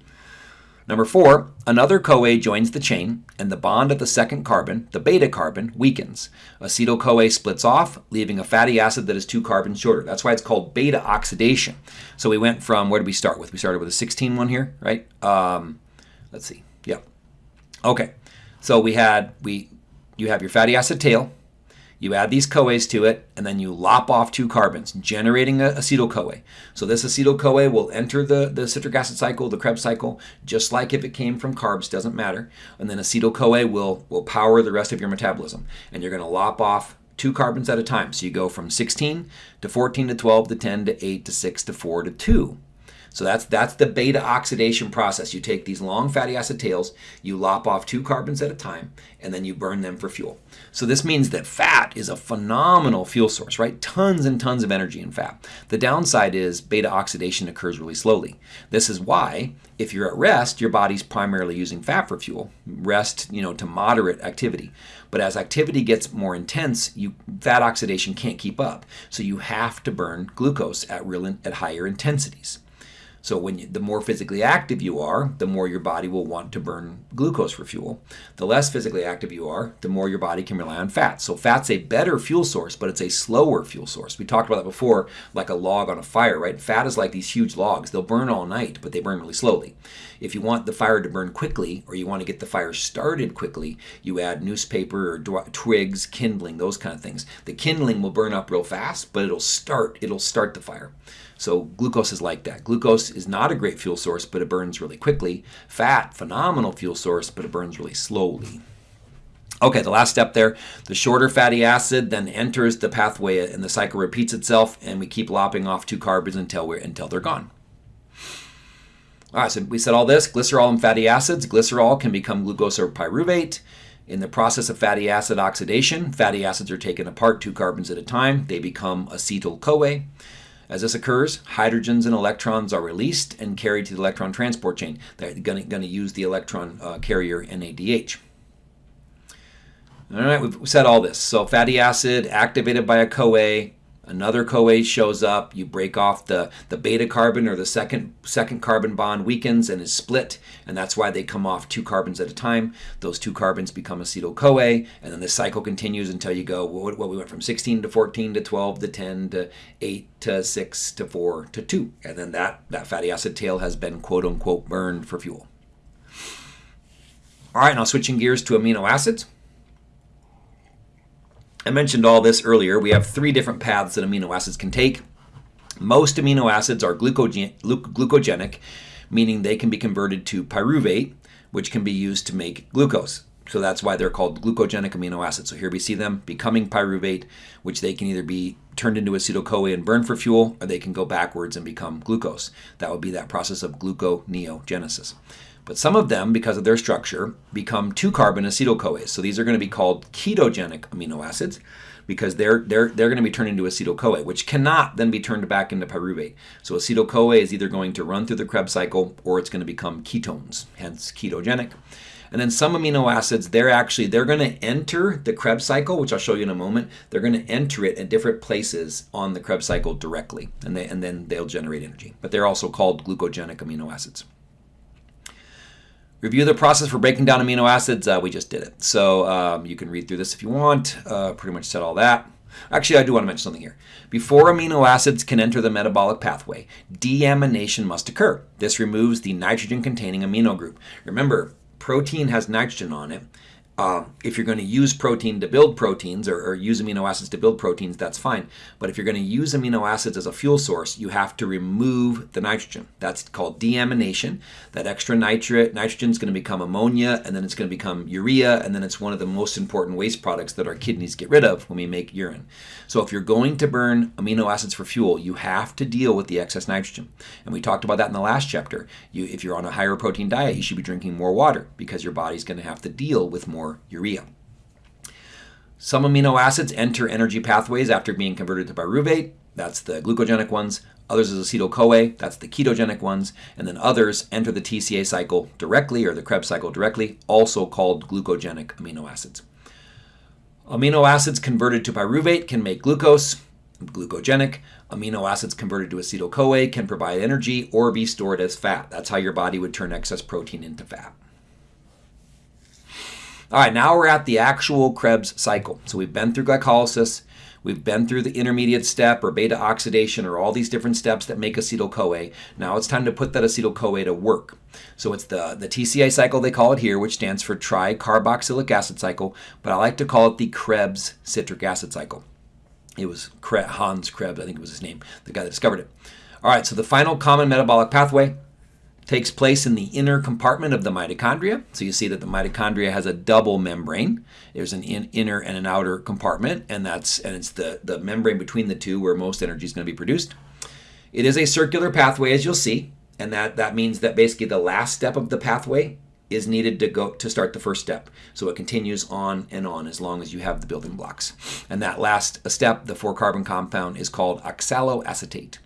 Number four, another CoA joins the chain, and the bond at the second carbon, the beta carbon, weakens. Acetyl-CoA splits off, leaving a fatty acid that is two carbons shorter. That's why it's called beta oxidation. So we went from, where did we start with? We started with a 16 one here, right? Um, let's see. Yep. Okay. So we had we you have your fatty acid tail, you add these CoAs to it, and then you lop off two carbons, generating a acetyl-CoA. So this acetyl-CoA will enter the, the citric acid cycle, the Krebs cycle, just like if it came from carbs, doesn't matter. And then acetyl-CoA will, will power the rest of your metabolism. And you're going to lop off two carbons at a time. So you go from 16 to 14 to 12 to 10 to 8 to 6 to 4 to 2. So that's that's the beta oxidation process. You take these long fatty acid tails, you lop off two carbons at a time, and then you burn them for fuel. So this means that fat is a phenomenal fuel source, right? Tons and tons of energy in fat. The downside is beta oxidation occurs really slowly. This is why if you're at rest, your body's primarily using fat for fuel. Rest, you know, to moderate activity. But as activity gets more intense, you fat oxidation can't keep up. So you have to burn glucose at real at higher intensities. So when you, the more physically active you are, the more your body will want to burn glucose for fuel. The less physically active you are, the more your body can rely on fat. So fat's a better fuel source, but it's a slower fuel source. We talked about that before, like a log on a fire, right? Fat is like these huge logs. They'll burn all night, but they burn really slowly. If you want the fire to burn quickly, or you want to get the fire started quickly, you add newspaper or twigs, kindling, those kind of things. The kindling will burn up real fast, but it'll start, it'll start the fire. So glucose is like that. Glucose is not a great fuel source, but it burns really quickly. Fat, phenomenal fuel source, but it burns really slowly. Okay, the last step there, the shorter fatty acid then enters the pathway and the cycle repeats itself and we keep lopping off two carbons until, we're, until they're gone. All right, so we said all this, glycerol and fatty acids. Glycerol can become glucose or pyruvate. In the process of fatty acid oxidation, fatty acids are taken apart two carbons at a time. They become acetyl-CoA. As this occurs, hydrogens and electrons are released and carried to the electron transport chain. They're going to use the electron uh, carrier NADH. All right, we've said all this. So fatty acid activated by a CoA Another CoA shows up, you break off the, the beta carbon or the second, second carbon bond weakens and is split, and that's why they come off two carbons at a time. Those two carbons become acetyl-CoA, and then the cycle continues until you go, what, what we went from 16 to 14 to 12 to 10 to 8 to 6 to 4 to 2. And then that, that fatty acid tail has been quote unquote burned for fuel. All right, now switching gears to amino acids. I mentioned all this earlier. We have three different paths that amino acids can take. Most amino acids are glucogen glucogenic, meaning they can be converted to pyruvate, which can be used to make glucose. So that's why they're called glucogenic amino acids. So here we see them becoming pyruvate, which they can either be turned into acetyl-CoA and burned for fuel, or they can go backwards and become glucose. That would be that process of gluconeogenesis. But some of them, because of their structure, become two-carbon acetyl-CoAs. So these are going to be called ketogenic amino acids because they're, they're, they're going to be turned into acetyl-CoA, which cannot then be turned back into pyruvate. So acetyl-CoA is either going to run through the Krebs cycle or it's going to become ketones, hence ketogenic. And then some amino acids, they're actually, they're going to enter the Krebs cycle, which I'll show you in a moment. They're going to enter it at different places on the Krebs cycle directly, and, they, and then they'll generate energy. But they're also called glucogenic amino acids. Review the process for breaking down amino acids. Uh, we just did it. So um, you can read through this if you want. Uh, pretty much said all that. Actually, I do want to mention something here. Before amino acids can enter the metabolic pathway, deamination must occur. This removes the nitrogen-containing amino group. Remember, protein has nitrogen on it. Um, if you're going to use protein to build proteins or, or, use amino acids to build proteins, that's fine. But if you're going to use amino acids as a fuel source, you have to remove the nitrogen. That's called deamination. That extra nitrate, nitrogen is going to become ammonia, and then it's going to become urea, and then it's one of the most important waste products that our kidneys get rid of when we make urine. So if you're going to burn amino acids for fuel, you have to deal with the excess nitrogen. And we talked about that in the last chapter. You, if you're on a higher protein diet, you should be drinking more water because your body's going to have to deal with more urea. Some amino acids enter energy pathways after being converted to pyruvate. That's the glucogenic ones. Others is acetyl-CoA. That's the ketogenic ones. And then others enter the TCA cycle directly or the Krebs cycle directly, also called glucogenic amino acids. Amino acids converted to pyruvate can make glucose, glucogenic. Amino acids converted to acetyl-CoA can provide energy or be stored as fat. That's how your body would turn excess protein into fat. All right, now we're at the actual Krebs cycle. So we've been through glycolysis, We've been through the intermediate step or beta oxidation or all these different steps that make acetyl-CoA. Now it's time to put that acetyl-CoA to work. So it's the, the TCA cycle they call it here, which stands for tricarboxylic acid cycle, but I like to call it the Krebs citric acid cycle. It was Hans Krebs, I think it was his name, the guy that discovered it. All right, so the final common metabolic pathway takes place in the inner compartment of the mitochondria. So you see that the mitochondria has a double membrane. There's an in, inner and an outer compartment, and that's and it's the, the membrane between the two where most energy is going to be produced. It is a circular pathway, as you'll see, and that, that means that basically the last step of the pathway is needed to go to start the first step. So it continues on and on as long as you have the building blocks. And that last step, the four carbon compound, is called oxaloacetate.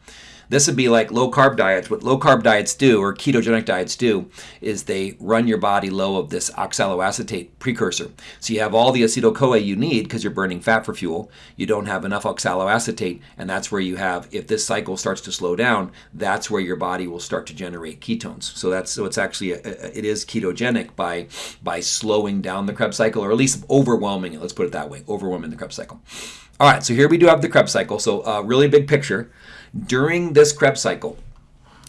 This would be like low carb diets. What low carb diets do, or ketogenic diets do, is they run your body low of this oxaloacetate precursor. So you have all the acetyl CoA you need because you're burning fat for fuel. You don't have enough oxaloacetate, and that's where you have, if this cycle starts to slow down, that's where your body will start to generate ketones. So that's so it's actually a, it is ketogenic by by slowing down the Krebs cycle, or at least overwhelming it. Let's put it that way, overwhelming the Krebs cycle. All right, so here we do have the Krebs cycle. So a uh, really big picture. During this Krebs cycle,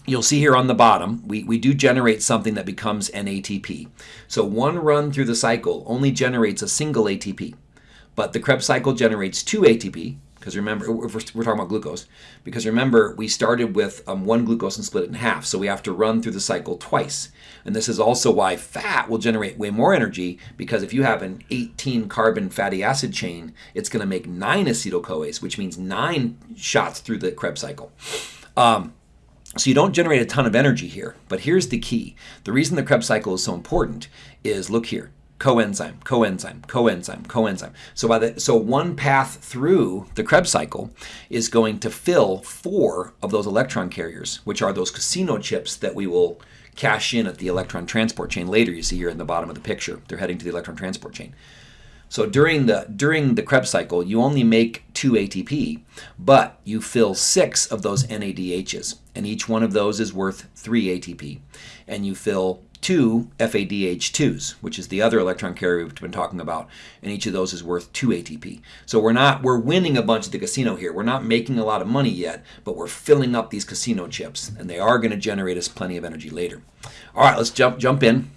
you'll see here on the bottom, we, we do generate something that becomes an ATP. So one run through the cycle only generates a single ATP, but the Krebs cycle generates two ATP, because remember, we're, talking about glucose, because remember, we started with um, one glucose and split it in half, so we have to run through the cycle twice. And this is also why fat will generate way more energy, because if you have an 18 carbon fatty acid chain, it's going to make nine acetyl-CoAs, which means nine shots through the Krebs cycle. Um, so you don't generate a ton of energy here, but here's the key. The reason the Krebs cycle is so important is, look here, coenzyme, coenzyme, coenzyme, coenzyme. So by the so one path through the Krebs cycle is going to fill four of those electron carriers, which are those casino chips that we will cash in at the electron transport chain later. You see here in the bottom of the picture, they're heading to the electron transport chain. So during the during the Krebs cycle, you only make two ATP, but you fill six of those NADHs, and each one of those is worth three ATP, and you fill two FADH2s, which is the other electron carrier we've been talking about, and each of those is worth 2 ATP. So we're not we're winning a bunch at the casino here. We're not making a lot of money yet, but we're filling up these casino chips, and they are going to generate us plenty of energy later. All right, let's jump jump in.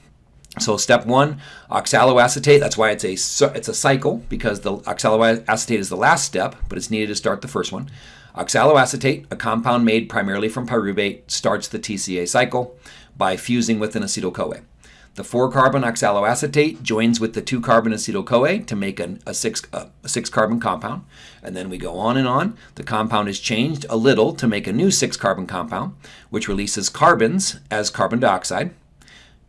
So step one, oxaloacetate. That's why it's a it's a cycle because the oxaloacetate is the last step, but it's needed to start the first one. Oxaloacetate, a compound made primarily from pyruvate, starts the TCA cycle by fusing with an acetyl-CoA. The 4-carbon oxaloacetate joins with the 2-carbon acetyl-CoA to make an, a 6-carbon compound. And then we go on and on. The compound is changed a little to make a new 6-carbon compound, which releases carbons as carbon dioxide,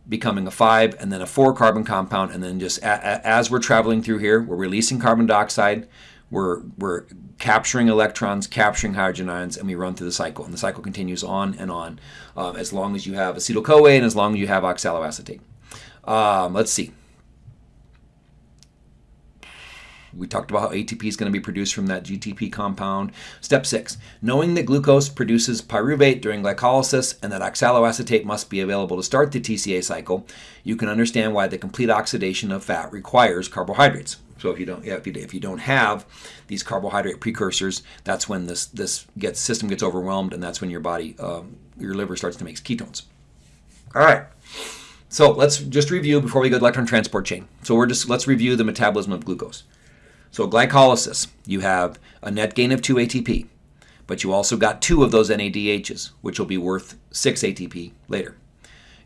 becoming a 5 and then a 4-carbon compound. And then just as we're traveling through here, we're releasing carbon dioxide, we're, we're capturing electrons, capturing hydrogen ions, and we run through the cycle. And the cycle continues on and on uh, as long as you have acetyl-CoA and as long as you have oxaloacetate. Um, let's see. We talked about how ATP is going to be produced from that GTP compound. Step six, knowing that glucose produces pyruvate during glycolysis and that oxaloacetate must be available to start the TCA cycle, you can understand why the complete oxidation of fat requires carbohydrates. So if you don't, yeah, if you, if you don't have these carbohydrate precursors, that's when this this gets system gets overwhelmed, and that's when your body, um, your liver starts to make ketones. All right. So let's just review before we go to electron transport chain. So we're just let's review the metabolism of glucose. So glycolysis, you have a net gain of 2 ATP, but you also got two of those NADHs, which will be worth 6 ATP later.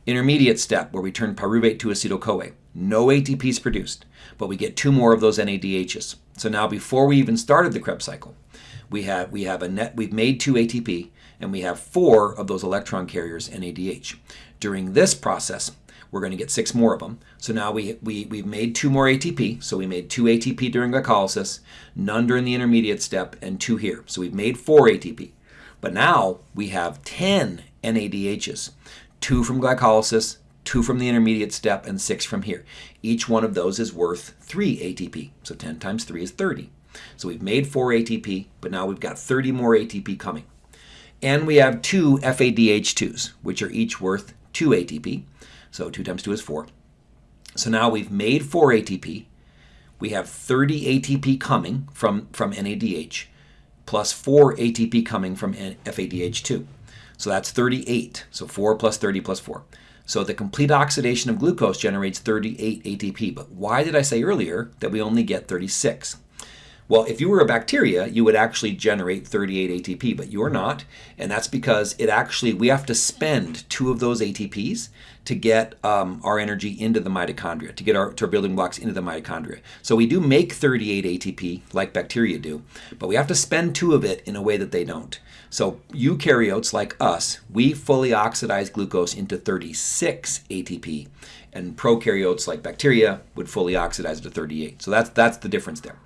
Intermediate step where we turn pyruvate to acetyl-CoA. No ATP is produced, but we get two more of those NADHs. So now before we even started the Krebs cycle, we have we have a net we've made 2 ATP and we have four of those electron carriers NADH. During this process, we're going to get six more of them. So now we, we, we've made two more ATP. So we made two ATP during glycolysis, none during the intermediate step, and two here. So we've made four ATP. But now we have 10 NADHs, two from glycolysis, two from the intermediate step, and six from here. Each one of those is worth three ATP. So 10 times three is 30. So we've made four ATP, but now we've got 30 more ATP coming. And we have two FADH2s, which are each worth 2 ATP. So 2 times 2 is 4. So now we've made 4 ATP. We have 30 ATP coming from, from NADH, plus 4 ATP coming from FADH2. So that's 38. So 4 plus 30 plus 4. So the complete oxidation of glucose generates 38 ATP. But why did I say earlier that we only get 36? Well, if you were a bacteria, you would actually generate 38 ATP, but you're not. And that's because it actually, we have to spend two of those ATPs to get um, our energy into the mitochondria, to get our, to our building blocks into the mitochondria. So we do make 38 ATP like bacteria do, but we have to spend two of it in a way that they don't. So eukaryotes like us, we fully oxidize glucose into 36 ATP, and prokaryotes like bacteria would fully oxidize it to 38. So that's, that's the difference there.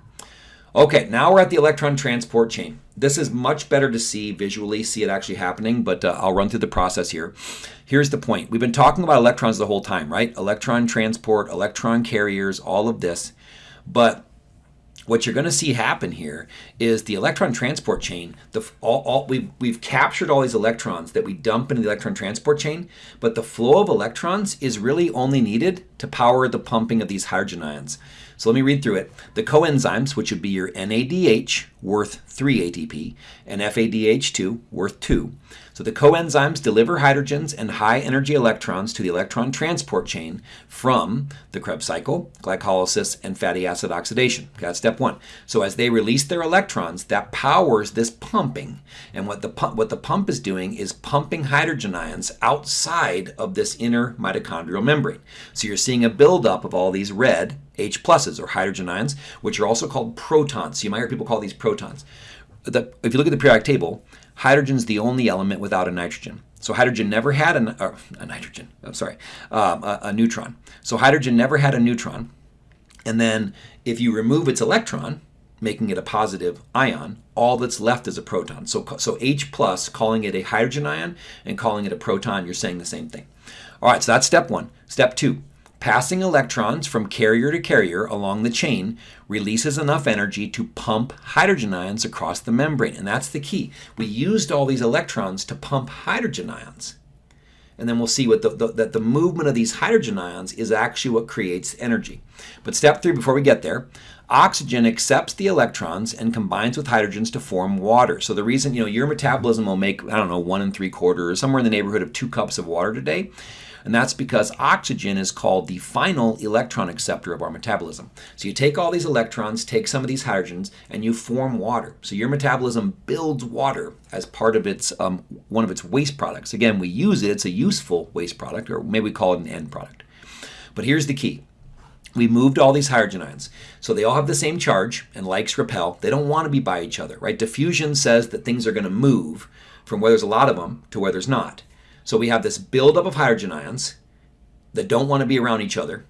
Okay, now we're at the electron transport chain. This is much better to see visually, see it actually happening, but uh, I'll run through the process here. Here's the point. We've been talking about electrons the whole time, right? Electron transport, electron carriers, all of this. But what you're going to see happen here is the electron transport chain, the, all, all, we've, we've captured all these electrons that we dump into the electron transport chain, but the flow of electrons is really only needed to power the pumping of these hydrogen ions. So let me read through it. The coenzymes, which would be your NADH, worth 3 ATP, and FADH2, worth 2. So the coenzymes deliver hydrogens and high energy electrons to the electron transport chain from the Krebs cycle, glycolysis, and fatty acid oxidation. Okay, that's step one. So as they release their electrons, that powers this pumping. And what the pump, what the pump is doing is pumping hydrogen ions outside of this inner mitochondrial membrane. So you're seeing a buildup of all these red H pluses or hydrogen ions, which are also called protons. You might hear people call these protons. The, if you look at the periodic table, hydrogen's the only element without a nitrogen. So hydrogen never had a, a nitrogen, I'm sorry, um, a, a neutron. So hydrogen never had a neutron. And then if you remove its electron, making it a positive ion, all that's left is a proton. So, so H plus, calling it a hydrogen ion and calling it a proton, you're saying the same thing. All right, so that's step one. Step two, Passing electrons from carrier to carrier along the chain releases enough energy to pump hydrogen ions across the membrane. And that's the key. We used all these electrons to pump hydrogen ions. And then we'll see what the, the, that the movement of these hydrogen ions is actually what creates energy. But step three, before we get there, oxygen accepts the electrons and combines with hydrogens to form water. So the reason, you know, your metabolism will make, I don't know, one and three quarters, somewhere in the neighborhood of two cups of water today and that's because oxygen is called the final electron acceptor of our metabolism. So you take all these electrons, take some of these hydrogens, and you form water. So your metabolism builds water as part of its um, one of its waste products. Again, we use it, it's a useful waste product, or maybe we call it an end product. But here's the key. We moved all these hydrogen ions. So they all have the same charge, and likes repel. They don't want to be by each other, right? Diffusion says that things are going to move from where there's a lot of them to where there's not. So we have this buildup of hydrogen ions that don't want to be around each other.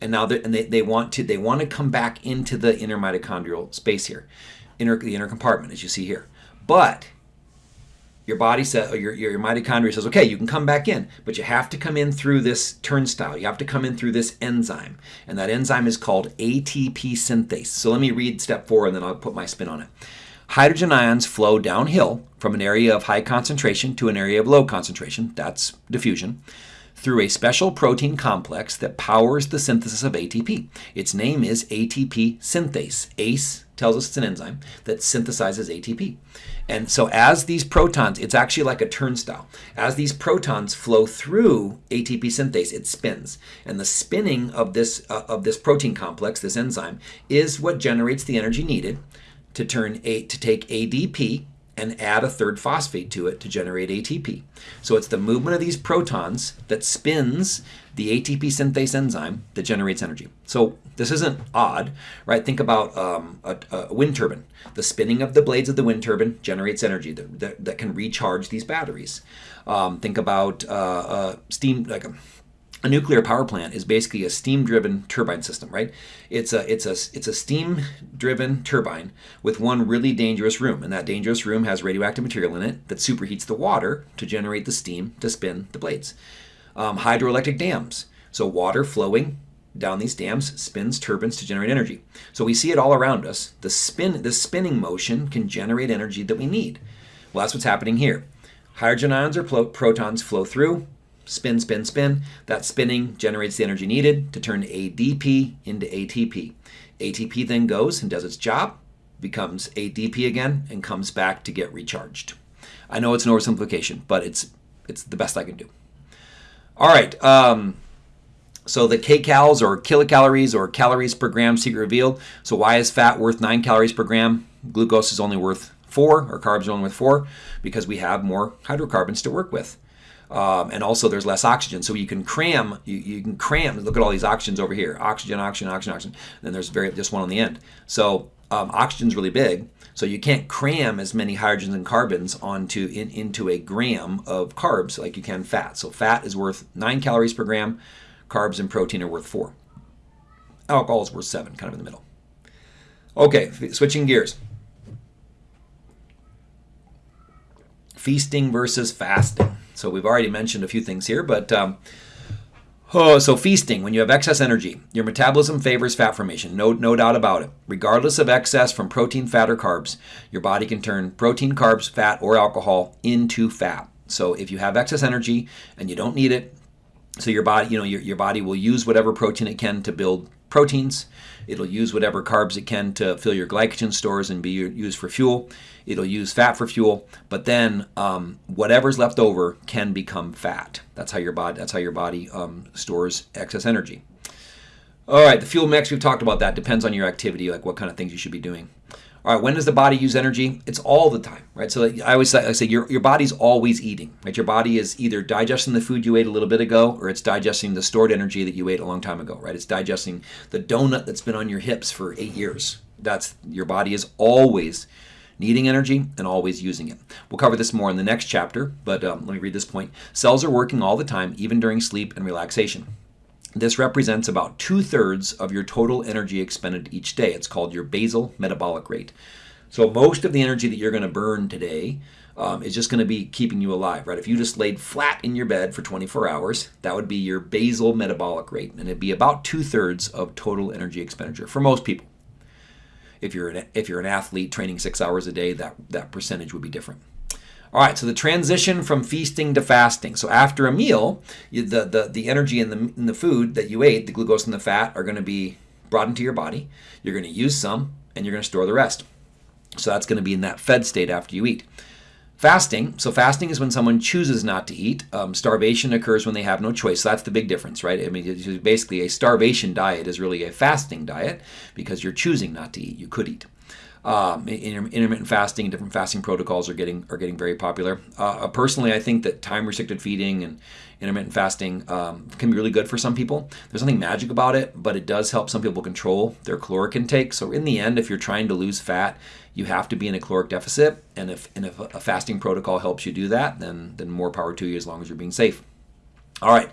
And now and they, they want to they want to come back into the inner mitochondrial space here, inner the inner compartment as you see here. But your body says, or your, your mitochondria says, okay, you can come back in, but you have to come in through this turnstile. You have to come in through this enzyme. And that enzyme is called ATP synthase. So let me read step four and then I'll put my spin on it. Hydrogen ions flow downhill from an area of high concentration to an area of low concentration, that's diffusion, through a special protein complex that powers the synthesis of ATP. Its name is ATP synthase. ACE tells us it's an enzyme that synthesizes ATP. And so as these protons, it's actually like a turnstile. As these protons flow through ATP synthase, it spins. And the spinning of this, uh, of this protein complex, this enzyme, is what generates the energy needed to turn a, to take ADP and add a third phosphate to it to generate ATP. So it's the movement of these protons that spins the ATP synthase enzyme that generates energy. So this isn't odd, right? Think about um, a, a, wind turbine. The spinning of the blades of the wind turbine generates energy that, that, that can recharge these batteries. Um, think about uh, uh, steam, like a a nuclear power plant is basically a steam-driven turbine system, right? It's a it's a it's a steam-driven turbine with one really dangerous room, and that dangerous room has radioactive material in it that superheats the water to generate the steam to spin the blades. Um, hydroelectric dams, so water flowing down these dams spins turbines to generate energy. So we see it all around us. The spin the spinning motion can generate energy that we need. Well, that's what's happening here. Hydrogen ions or protons flow through spin, spin, spin. That spinning generates the energy needed to turn ADP into ATP. ATP then goes and does its job, becomes ADP again, and comes back to get recharged. I know it's an oversimplification, but it's it's the best I can do. All right. Um, so the kcals or kilocalories or calories per gram secret revealed. So why is fat worth nine calories per gram? Glucose is only worth four, or carbs are only worth four, because we have more hydrocarbons to work with. Um, and also there's less oxygen. So you can cram, you, you can cram, look at all these oxygens over here, oxygen, oxygen, oxygen, oxygen, then there's very just one on the end. So um, oxygen's really big, so you can't cram as many hydrogens and carbons onto in, into a gram of carbs like you can fat. So fat is worth nine calories per gram, carbs and protein are worth four. Alcohol is worth seven, kind of in the middle. Okay, switching gears. Feasting versus fasting. So we've already mentioned a few things here, but um, oh, so feasting, when you have excess energy, your metabolism favors fat formation, no, no doubt about it. Regardless of excess from protein, fat, or carbs, your body can turn protein, carbs, fat, or alcohol into fat. So if you have excess energy and you don't need it, so your body, you know, your, your body will use whatever protein it can to build proteins. It'll use whatever carbs it can to fill your glycogen stores and be used for fuel. It'll use fat for fuel, but then um, whatever's left over can become fat. That's how your body. That's how your body um, stores excess energy. All right, the fuel mix we've talked about that depends on your activity, like what kind of things you should be doing. All right, when does the body use energy? It's all the time, right? So I always say, I say your, your body's always eating, right? Your body is either digesting the food you ate a little bit ago or it's digesting the stored energy that you ate a long time ago, right? It's digesting the donut that's been on your hips for eight years. That's your body is always needing energy and always using it. We'll cover this more in the next chapter, but um, let me read this point. Cells are working all the time, even during sleep and relaxation. This represents about two thirds of your total energy expended each day. It's called your basal metabolic rate. So, most of the energy that you're going to burn today um, is just going to be keeping you alive, right? If you just laid flat in your bed for 24 hours, that would be your basal metabolic rate, and it'd be about two thirds of total energy expenditure for most people. If you're an, if you're an athlete training six hours a day, that, that percentage would be different. All right, so the transition from feasting to fasting. So after a meal, the, the, the energy in the, in the food that you ate, the glucose and the fat, are going to be brought into your body. You're going to use some, and you're going to store the rest. So that's going to be in that fed state after you eat. Fasting. So fasting is when someone chooses not to eat. Um, starvation occurs when they have no choice. So that's the big difference, right? I mean, basically a starvation diet is really a fasting diet because you're choosing not to eat. You could eat. Um, intermittent fasting, and different fasting protocols are getting are getting very popular. Uh, personally, I think that time restricted feeding and intermittent fasting um, can be really good for some people. There's nothing magic about it, but it does help some people control their caloric intake. So in the end, if you're trying to lose fat, you have to be in a caloric deficit, and if and if a fasting protocol helps you do that, then then more power to you as long as you're being safe. All right.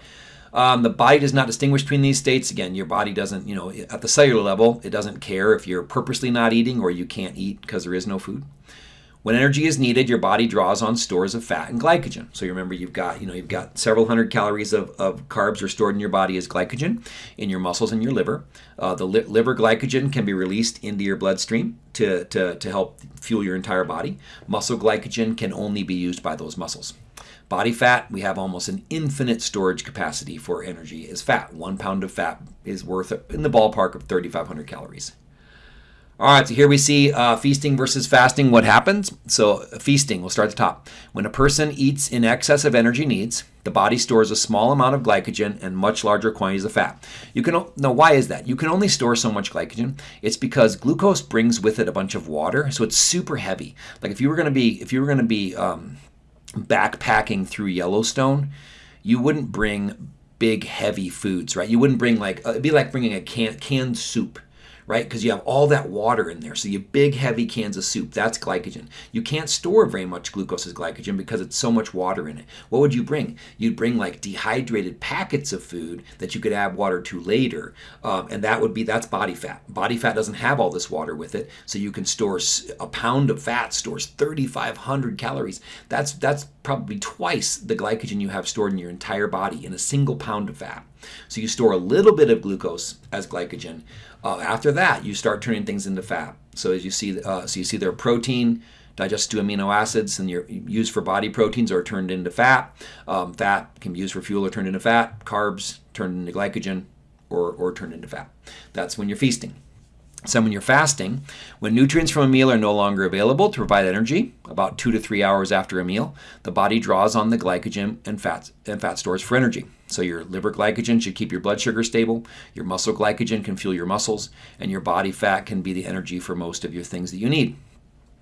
Um, the body does not distinguish between these states. Again, your body doesn't, you know, at the cellular level, it doesn't care if you're purposely not eating or you can't eat because there is no food. When energy is needed, your body draws on stores of fat and glycogen. So you remember you've got, you know, you've got several hundred calories of, of carbs are stored in your body as glycogen in your muscles and your liver. Uh, the li- liver glycogen can be released into your bloodstream to, to, to help fuel your entire body. Muscle glycogen can only be used by those muscles. Body fat, we have almost an infinite storage capacity for energy as fat. One pound of fat is worth in the ballpark of 3,500 calories. All right, so here we see uh, feasting versus fasting. What happens? So, uh, feasting, we'll start at the top. When a person eats in excess of energy needs, the body stores a small amount of glycogen and much larger quantities of fat. You can now why is that? You can only store so much glycogen. It's because glucose brings with it a bunch of water, so it's super heavy. Like if you were going to be if you were going to be um, backpacking through Yellowstone, you wouldn't bring big heavy foods, right? You wouldn't bring like uh, it'd be like bringing a can, canned soup right? Because you have all that water in there. So you big, heavy cans of soup, that's glycogen. You can't store very much glucose as glycogen because it's so much water in it. What would you bring? You'd bring like dehydrated packets of food that you could add water to later. Um, and that would be, that's body fat. Body fat doesn't have all this water with it. So you can store a pound of fat stores 3,500 calories. That's, that's probably twice the glycogen you have stored in your entire body in a single pound of fat. So you store a little bit of glucose as glycogen. Uh, after that, you start turning things into fat. So as you see, uh, so you see there protein, digest to amino acids and you're used for body proteins or turned into fat. Um, fat can be used for fuel or turned into fat. Carbs turned into glycogen or, or turned into fat. That's when you're feasting. So when you're fasting, when nutrients from a meal are no longer available to provide energy, about two to three hours after a meal, the body draws on the glycogen and fat, and fat stores for energy. So your liver glycogen should keep your blood sugar stable, your muscle glycogen can fuel your muscles, and your body fat can be the energy for most of your things that you need.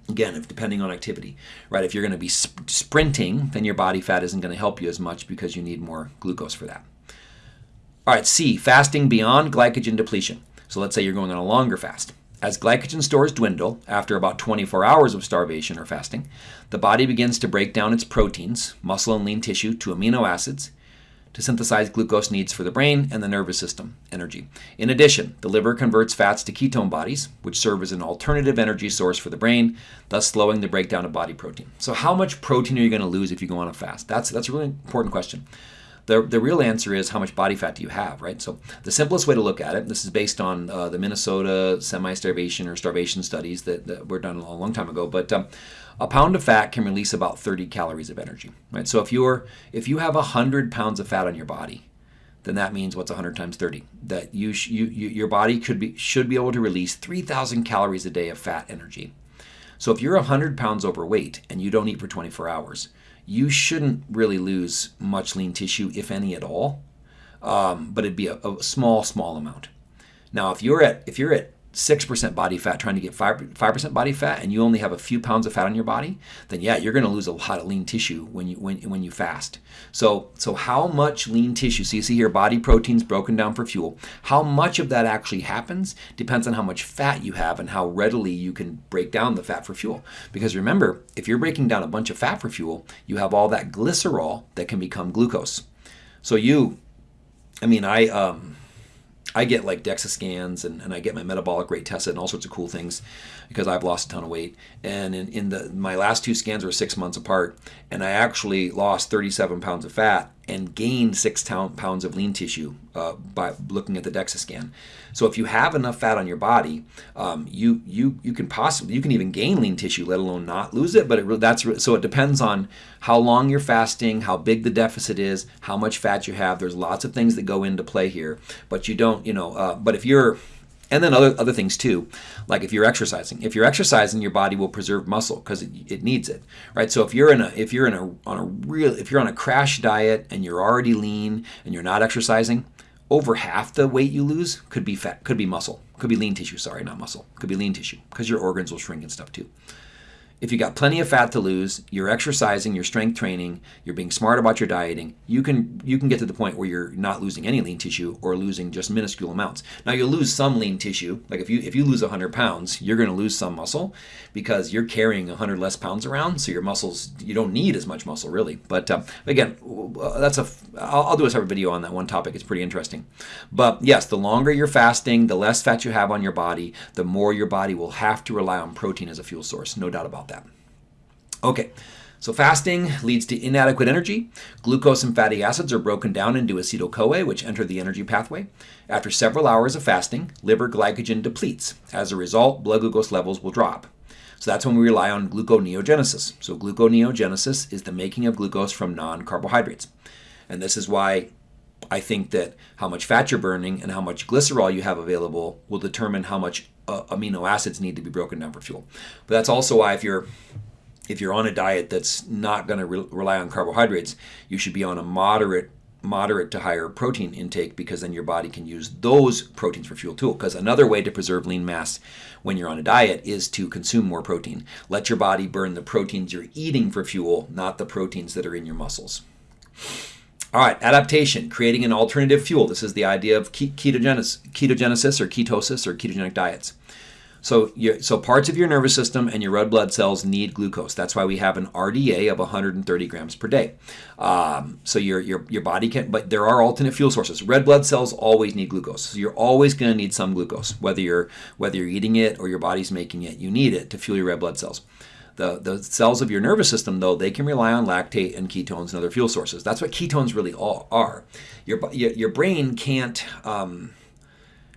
Again, if depending on activity, right? If you're going to be sp sprinting, then your body fat isn't going to help you as much because you need more glucose for that. All right, C, fasting beyond glycogen depletion. So let's say you're going on a longer fast. As glycogen stores dwindle after about 24 hours of starvation or fasting, the body begins to break down its proteins, muscle and lean tissue, to amino acids to synthesize glucose needs for the brain and the nervous system energy. In addition, the liver converts fats to ketone bodies, which serve as an alternative energy source for the brain, thus slowing the breakdown of body protein. So how much protein are you going to lose if you go on a fast? That's that's a really important question. The, the real answer is how much body fat do you have, right? So the simplest way to look at it, this is based on uh, the Minnesota semi-starvation or starvation studies that, that, were done a long time ago, but um, a pound of fat can release about 30 calories of energy, right? So if you're if you have 100 pounds of fat on your body, then that means what's 100 times 30? That you, you, you your body could be should be able to release 3,000 calories a day of fat energy. So if you're 100 pounds overweight and you don't eat for 24 hours, you shouldn't really lose much lean tissue, if any at all. Um, but it'd be a, a small, small amount. Now, if you're at if you're at 6% body fat trying to get 5, 5% body fat and you only have a few pounds of fat on your body, then yeah, you're going to lose a lot of lean tissue when you when, when you fast. So so how much lean tissue, so you see here body proteins broken down for fuel, how much of that actually happens depends on how much fat you have and how readily you can break down the fat for fuel. Because remember, if you're breaking down a bunch of fat for fuel, you have all that glycerol that can become glucose. So you I mean, I um I get like DEXA scans and, and I get my metabolic rate tested and all sorts of cool things because I've lost a ton of weight. And in, in the my last two scans were six months apart, and I actually lost 37 pounds of fat and gain six pounds of lean tissue uh, by looking at the DEXA scan. So if you have enough fat on your body, um, you you you can possibly you can even gain lean tissue, let alone not lose it. But it, that's so it depends on how long you're fasting, how big the deficit is, how much fat you have. There's lots of things that go into play here. But you don't, you know. Uh, but if you're and then other other things too like if you're exercising if you're exercising your body will preserve muscle because it, it, needs it right? So if you're in a if you're in a on a real if you're on a crash diet and you're already lean and you're not exercising over half the weight you lose could be fat could be muscle could be lean tissue sorry not muscle could be lean tissue because your organs will shrink and stuff too if you got plenty of fat to lose, you're exercising, you're strength training, you're being smart about your dieting, you can you can get to the point where you're not losing any lean tissue or losing just minuscule amounts. Now you'll lose some lean tissue. Like if you if you lose 100 pounds, you're going to lose some muscle because you're carrying 100 less pounds around, so your muscles you don't need as much muscle really. But uh, again, that's a I'll, I'll do a separate video on that one topic. It's pretty interesting. But yes, the longer you're fasting, the less fat you have on your body, the more your body will have to rely on protein as a fuel source. No doubt about that that. Okay, so fasting leads to inadequate energy. Glucose and fatty acids are broken down into acetyl-CoA, which enter the energy pathway. After several hours of fasting, liver glycogen depletes. As a result, blood glucose levels will drop. So that's when we rely on gluconeogenesis. So gluconeogenesis is the making of glucose from non-carbohydrates. And this is why I think that how much fat you're burning and how much glycerol you have available will determine how much uh, amino acids need to be broken down for fuel. But that's also why if you're if you're on a diet that's not going to re rely on carbohydrates, you should be on a moderate moderate to higher protein intake because then your body can use those proteins for fuel too. Because another way to preserve lean mass when you're on a diet is to consume more protein. Let your body burn the proteins you're eating for fuel, not the proteins that are in your muscles. All right, adaptation, creating an alternative fuel. This is the idea of ketogenesis, ketogenesis or ketosis or ketogenic diets. So, so parts of your nervous system and your red blood cells need glucose. That's why we have an RDA of 130 grams per day. Um, so your, your, your body can, but there are alternate fuel sources. Red blood cells always need glucose. So you're always going to need some glucose, whether you're, whether you're eating it or your body's making it. You need it to fuel your red blood cells. The, the cells of your nervous system, though, they can rely on lactate and ketones and other fuel sources. That's what ketones really all are. Your, your, your brain can't... Um,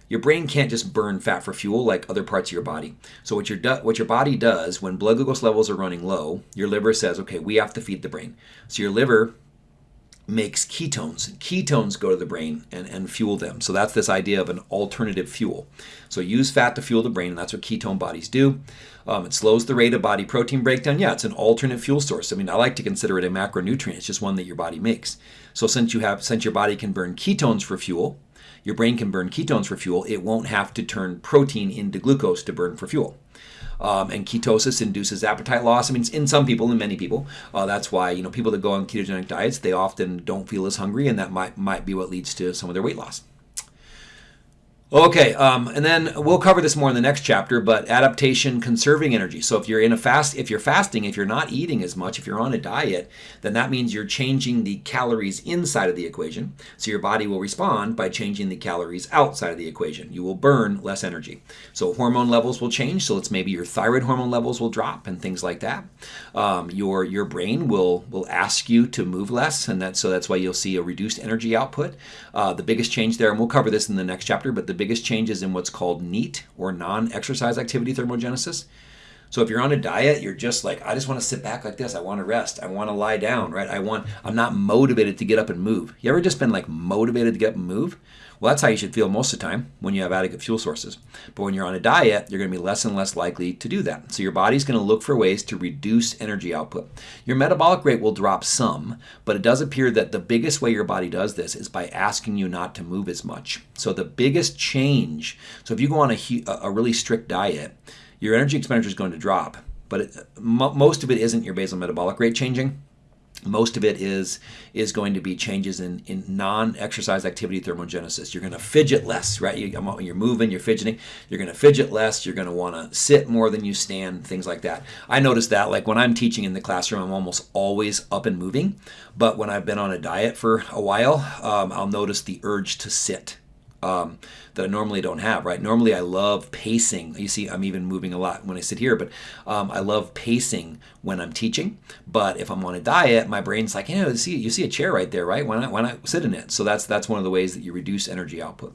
your brain can't just burn fat for fuel like other parts of your body. So what your what your body does when blood glucose levels are running low, your liver says, "Okay, we have to feed the brain." So your liver makes ketones. Ketones go to the brain and, and fuel them. So that's this idea of an alternative fuel. So use fat to fuel the brain, and that's what ketone bodies do. Um, it slows the rate of body protein breakdown. Yeah, it's an alternate fuel source. I mean, I like to consider it a macronutrient. It's just one that your body makes. So since you have, since your body can burn ketones for fuel, your brain can burn ketones for fuel. It won't have to turn protein into glucose to burn for fuel. Um, and ketosis induces appetite loss. I mean, in some people, in many people, uh, that's why you know people that go on ketogenic diets they often don't feel as hungry, and that might might be what leads to some of their weight loss. Okay, um, and then we'll cover this more in the next chapter, but adaptation, conserving energy. So if you're in a fast, if you're fasting, if you're not eating as much, if you're on a diet, then that means you're changing the calories inside of the equation. So your body will respond by changing the calories outside of the equation. You will burn less energy. So hormone levels will change. So it's maybe your thyroid hormone levels will drop and things like that. Um, your your brain will will ask you to move less, and that so that's why you'll see a reduced energy output. Uh, the biggest change there, and we'll cover this in the next chapter, but the biggest changes in what's called NEAT or non-exercise activity thermogenesis. So if you're on a diet, you're just like, I just want to sit back like this. I want to rest. I want to lie down, right? I want, I'm not motivated to get up and move. You ever just been like motivated to get up and move? Well, that's how you should feel most of the time when you have adequate fuel sources. But when you're on a diet, you're going to be less and less likely to do that. So your body's going to look for ways to reduce energy output. Your metabolic rate will drop some, but it does appear that the biggest way your body does this is by asking you not to move as much. So the biggest change, so if you go on a, a really strict diet, your energy expenditure is going to drop. But it, most of it isn't your basal metabolic rate changing most of it is is going to be changes in, in non-exercise activity thermogenesis. You're going to fidget less, right? You, you're moving, you're fidgeting. You're going to fidget less. You're going to want to sit more than you stand, things like that. I notice that, like when I'm teaching in the classroom, I'm almost always up and moving. But when I've been on a diet for a while, um, I'll notice the urge to sit um, that I normally don't have, right? Normally I love pacing. You see, I'm even moving a lot when I sit here, but um, I love pacing when I'm teaching. But if I'm on a diet, my brain's like, you know, see, you see a chair right there, right? Why not, why not sit in it? So that's, that's one of the ways that you reduce energy output.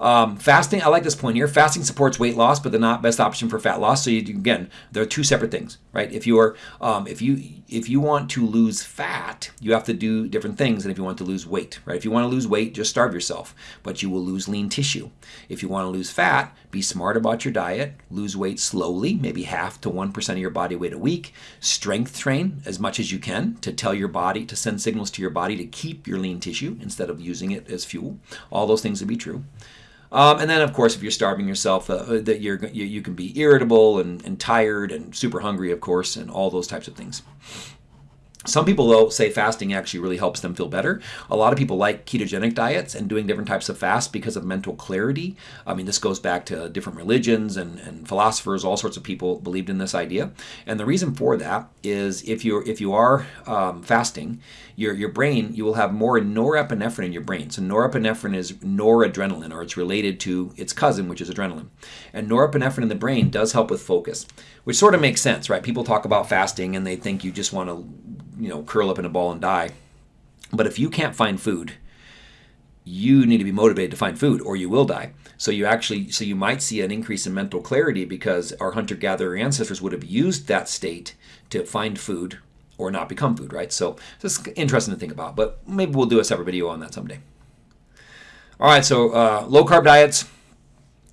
Um, fasting, I like this point here. Fasting supports weight loss, but they're not best option for fat loss. So you, again, they're two separate things, right? If you are, um, if you if you want to lose fat, you have to do different things than if you want to lose weight, right? If you want to lose weight, just starve yourself, but you will lose lean tissue. If you want to lose fat, be smart about your diet. Lose weight slowly, maybe half to one percent of your body weight a week. Strength train as much as you can to tell your body to send signals to your body to keep your lean tissue instead of using it as fuel. All those things would be true. Um, and then, of course, if you're starving yourself, uh, uh, that you're you, you, can be irritable and, and tired and super hungry, of course, and all those types of things. Some people, though, say fasting actually really helps them feel better. A lot of people like ketogenic diets and doing different types of fast because of mental clarity. I mean, this goes back to different religions and, and philosophers. All sorts of people believed in this idea. And the reason for that is if you're if you are um, fasting, your your brain you will have more norepinephrine in your brain. So norepinephrine is noradrenaline, or it's related to its cousin, which is adrenaline. And norepinephrine in the brain does help with focus, which sort of makes sense, right? People talk about fasting and they think you just want to you know, curl up in a ball and die. But if you can't find food, you need to be motivated to find food or you will die. So you actually so you might see an increase in mental clarity because our hunter-gatherer ancestors would have used that state to find food or not become food, right? So it's interesting to think about, but maybe we'll do a separate video on that someday. All right, so uh, low carb diets,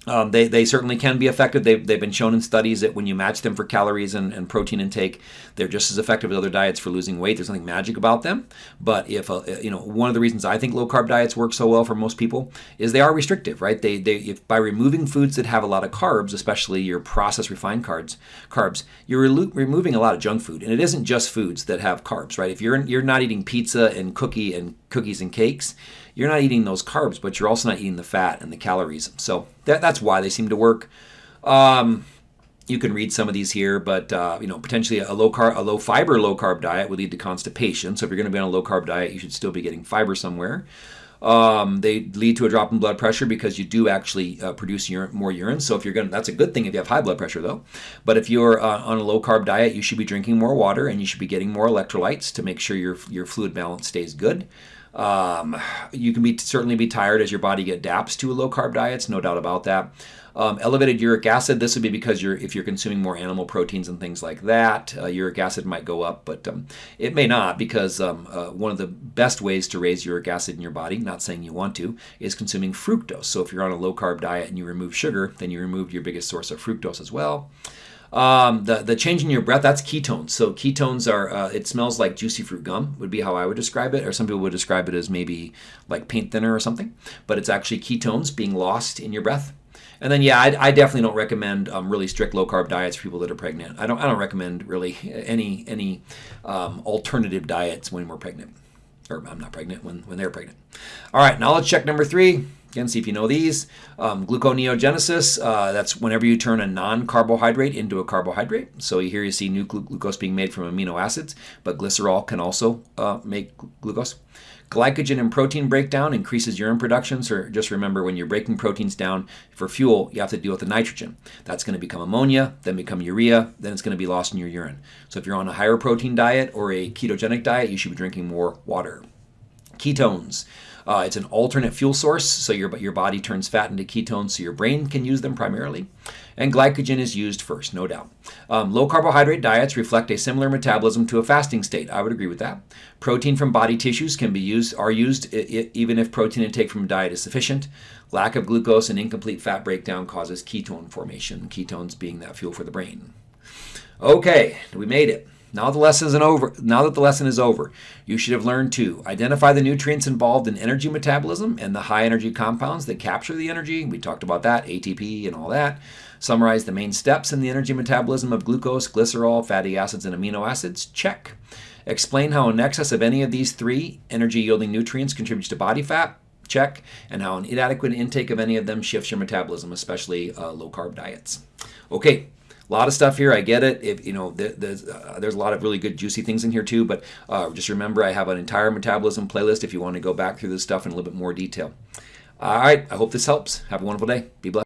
um, they, they certainly can be effective. They've, they've been shown in studies that when you match them for calories and, and protein intake, they're just as effective as other diets for losing weight. There's nothing magic about them. But if, uh, you know, one of the reasons I think low carb diets work so well for most people is they are restrictive, right? They, they, if by removing foods that have a lot of carbs, especially your processed refined carbs, carbs, you're re- removing a lot of junk food. And it isn't just foods that have carbs, right? If you're, you're not eating pizza and cookie and cookies and cakes, you're not eating those carbs, but you're also not eating the fat and the calories. So that, that's why they seem to work. Um, you can read some of these here, but uh, you know potentially a low carb, a low fiber, low carb diet would lead to constipation. So if you're going to be on a low carb diet, you should still be getting fiber somewhere. Um, they lead to a drop in blood pressure because you do actually uh, produce urine, more urine. So if you're going, that's a good thing if you have high blood pressure, though. But if you're uh, on a low carb diet, you should be drinking more water and you should be getting more electrolytes to make sure your your fluid balance stays good. Um, you can be certainly be tired as your body adapts to a low carb diets, no doubt about that. Um, elevated uric acid. This would be because you're if you're consuming more animal proteins and things like that, uh, uric acid might go up, but um, it may not because um, uh, one of the best ways to raise uric acid in your body, not saying you want to, is consuming fructose. So if you're on a low carb diet and you remove sugar, then you remove your biggest source of fructose as well. Um, the, the change in your breath, that's ketones. So ketones are, uh, it smells like juicy fruit gum, would be how I would describe it. Or some people would describe it as maybe like paint thinner or something. But it's actually ketones being lost in your breath. And then, yeah, I, I definitely don't recommend um, really strict low carb diets for people that are pregnant. I don't, I don't recommend really any any um, alternative diets when we're pregnant, or I'm not pregnant when when they're pregnant. All right, now let's check number three. Again, see if you know these. Um, gluconeogenesis, uh, that's whenever you turn a non-carbohydrate into a carbohydrate. So here you see new glucose being made from amino acids, but glycerol can also uh, make glucose. Glycogen and protein breakdown increases urine production. So just remember when you're breaking proteins down for fuel, you have to deal with the nitrogen. That's going to become ammonia, then become urea, then it's going to be lost in your urine. So if you're on a higher protein diet or a ketogenic diet, you should be drinking more water. Ketones. Uh, it's an alternate fuel source, so your, your body turns fat into ketones so your brain can use them primarily. And glycogen is used first, no doubt. Um, low carbohydrate diets reflect a similar metabolism to a fasting state. I would agree with that. Protein from body tissues can be used, are used even if protein intake from diet is sufficient. Lack of glucose and incomplete fat breakdown causes ketone formation, ketones being that fuel for the brain. Okay, we made it. Now the lesson is over. Now that the lesson is over, you should have learned to identify the nutrients involved in energy metabolism and the high energy compounds that capture the energy. We talked about that, ATP and all that. Summarize the main steps in the energy metabolism of glucose, glycerol, fatty acids, and amino acids. Check. Explain how an excess of any of these three energy yielding nutrients contributes to body fat. Check. And how an inadequate intake of any of them shifts your metabolism, especially uh, low carb diets. Okay, a lot of stuff here. I get it. If you know, there's uh, there's a lot of really good juicy things in here too. But uh, just remember, I have an entire metabolism playlist if you want to go back through this stuff in a little bit more detail. All right. I hope this helps. Have a wonderful day. Be blessed.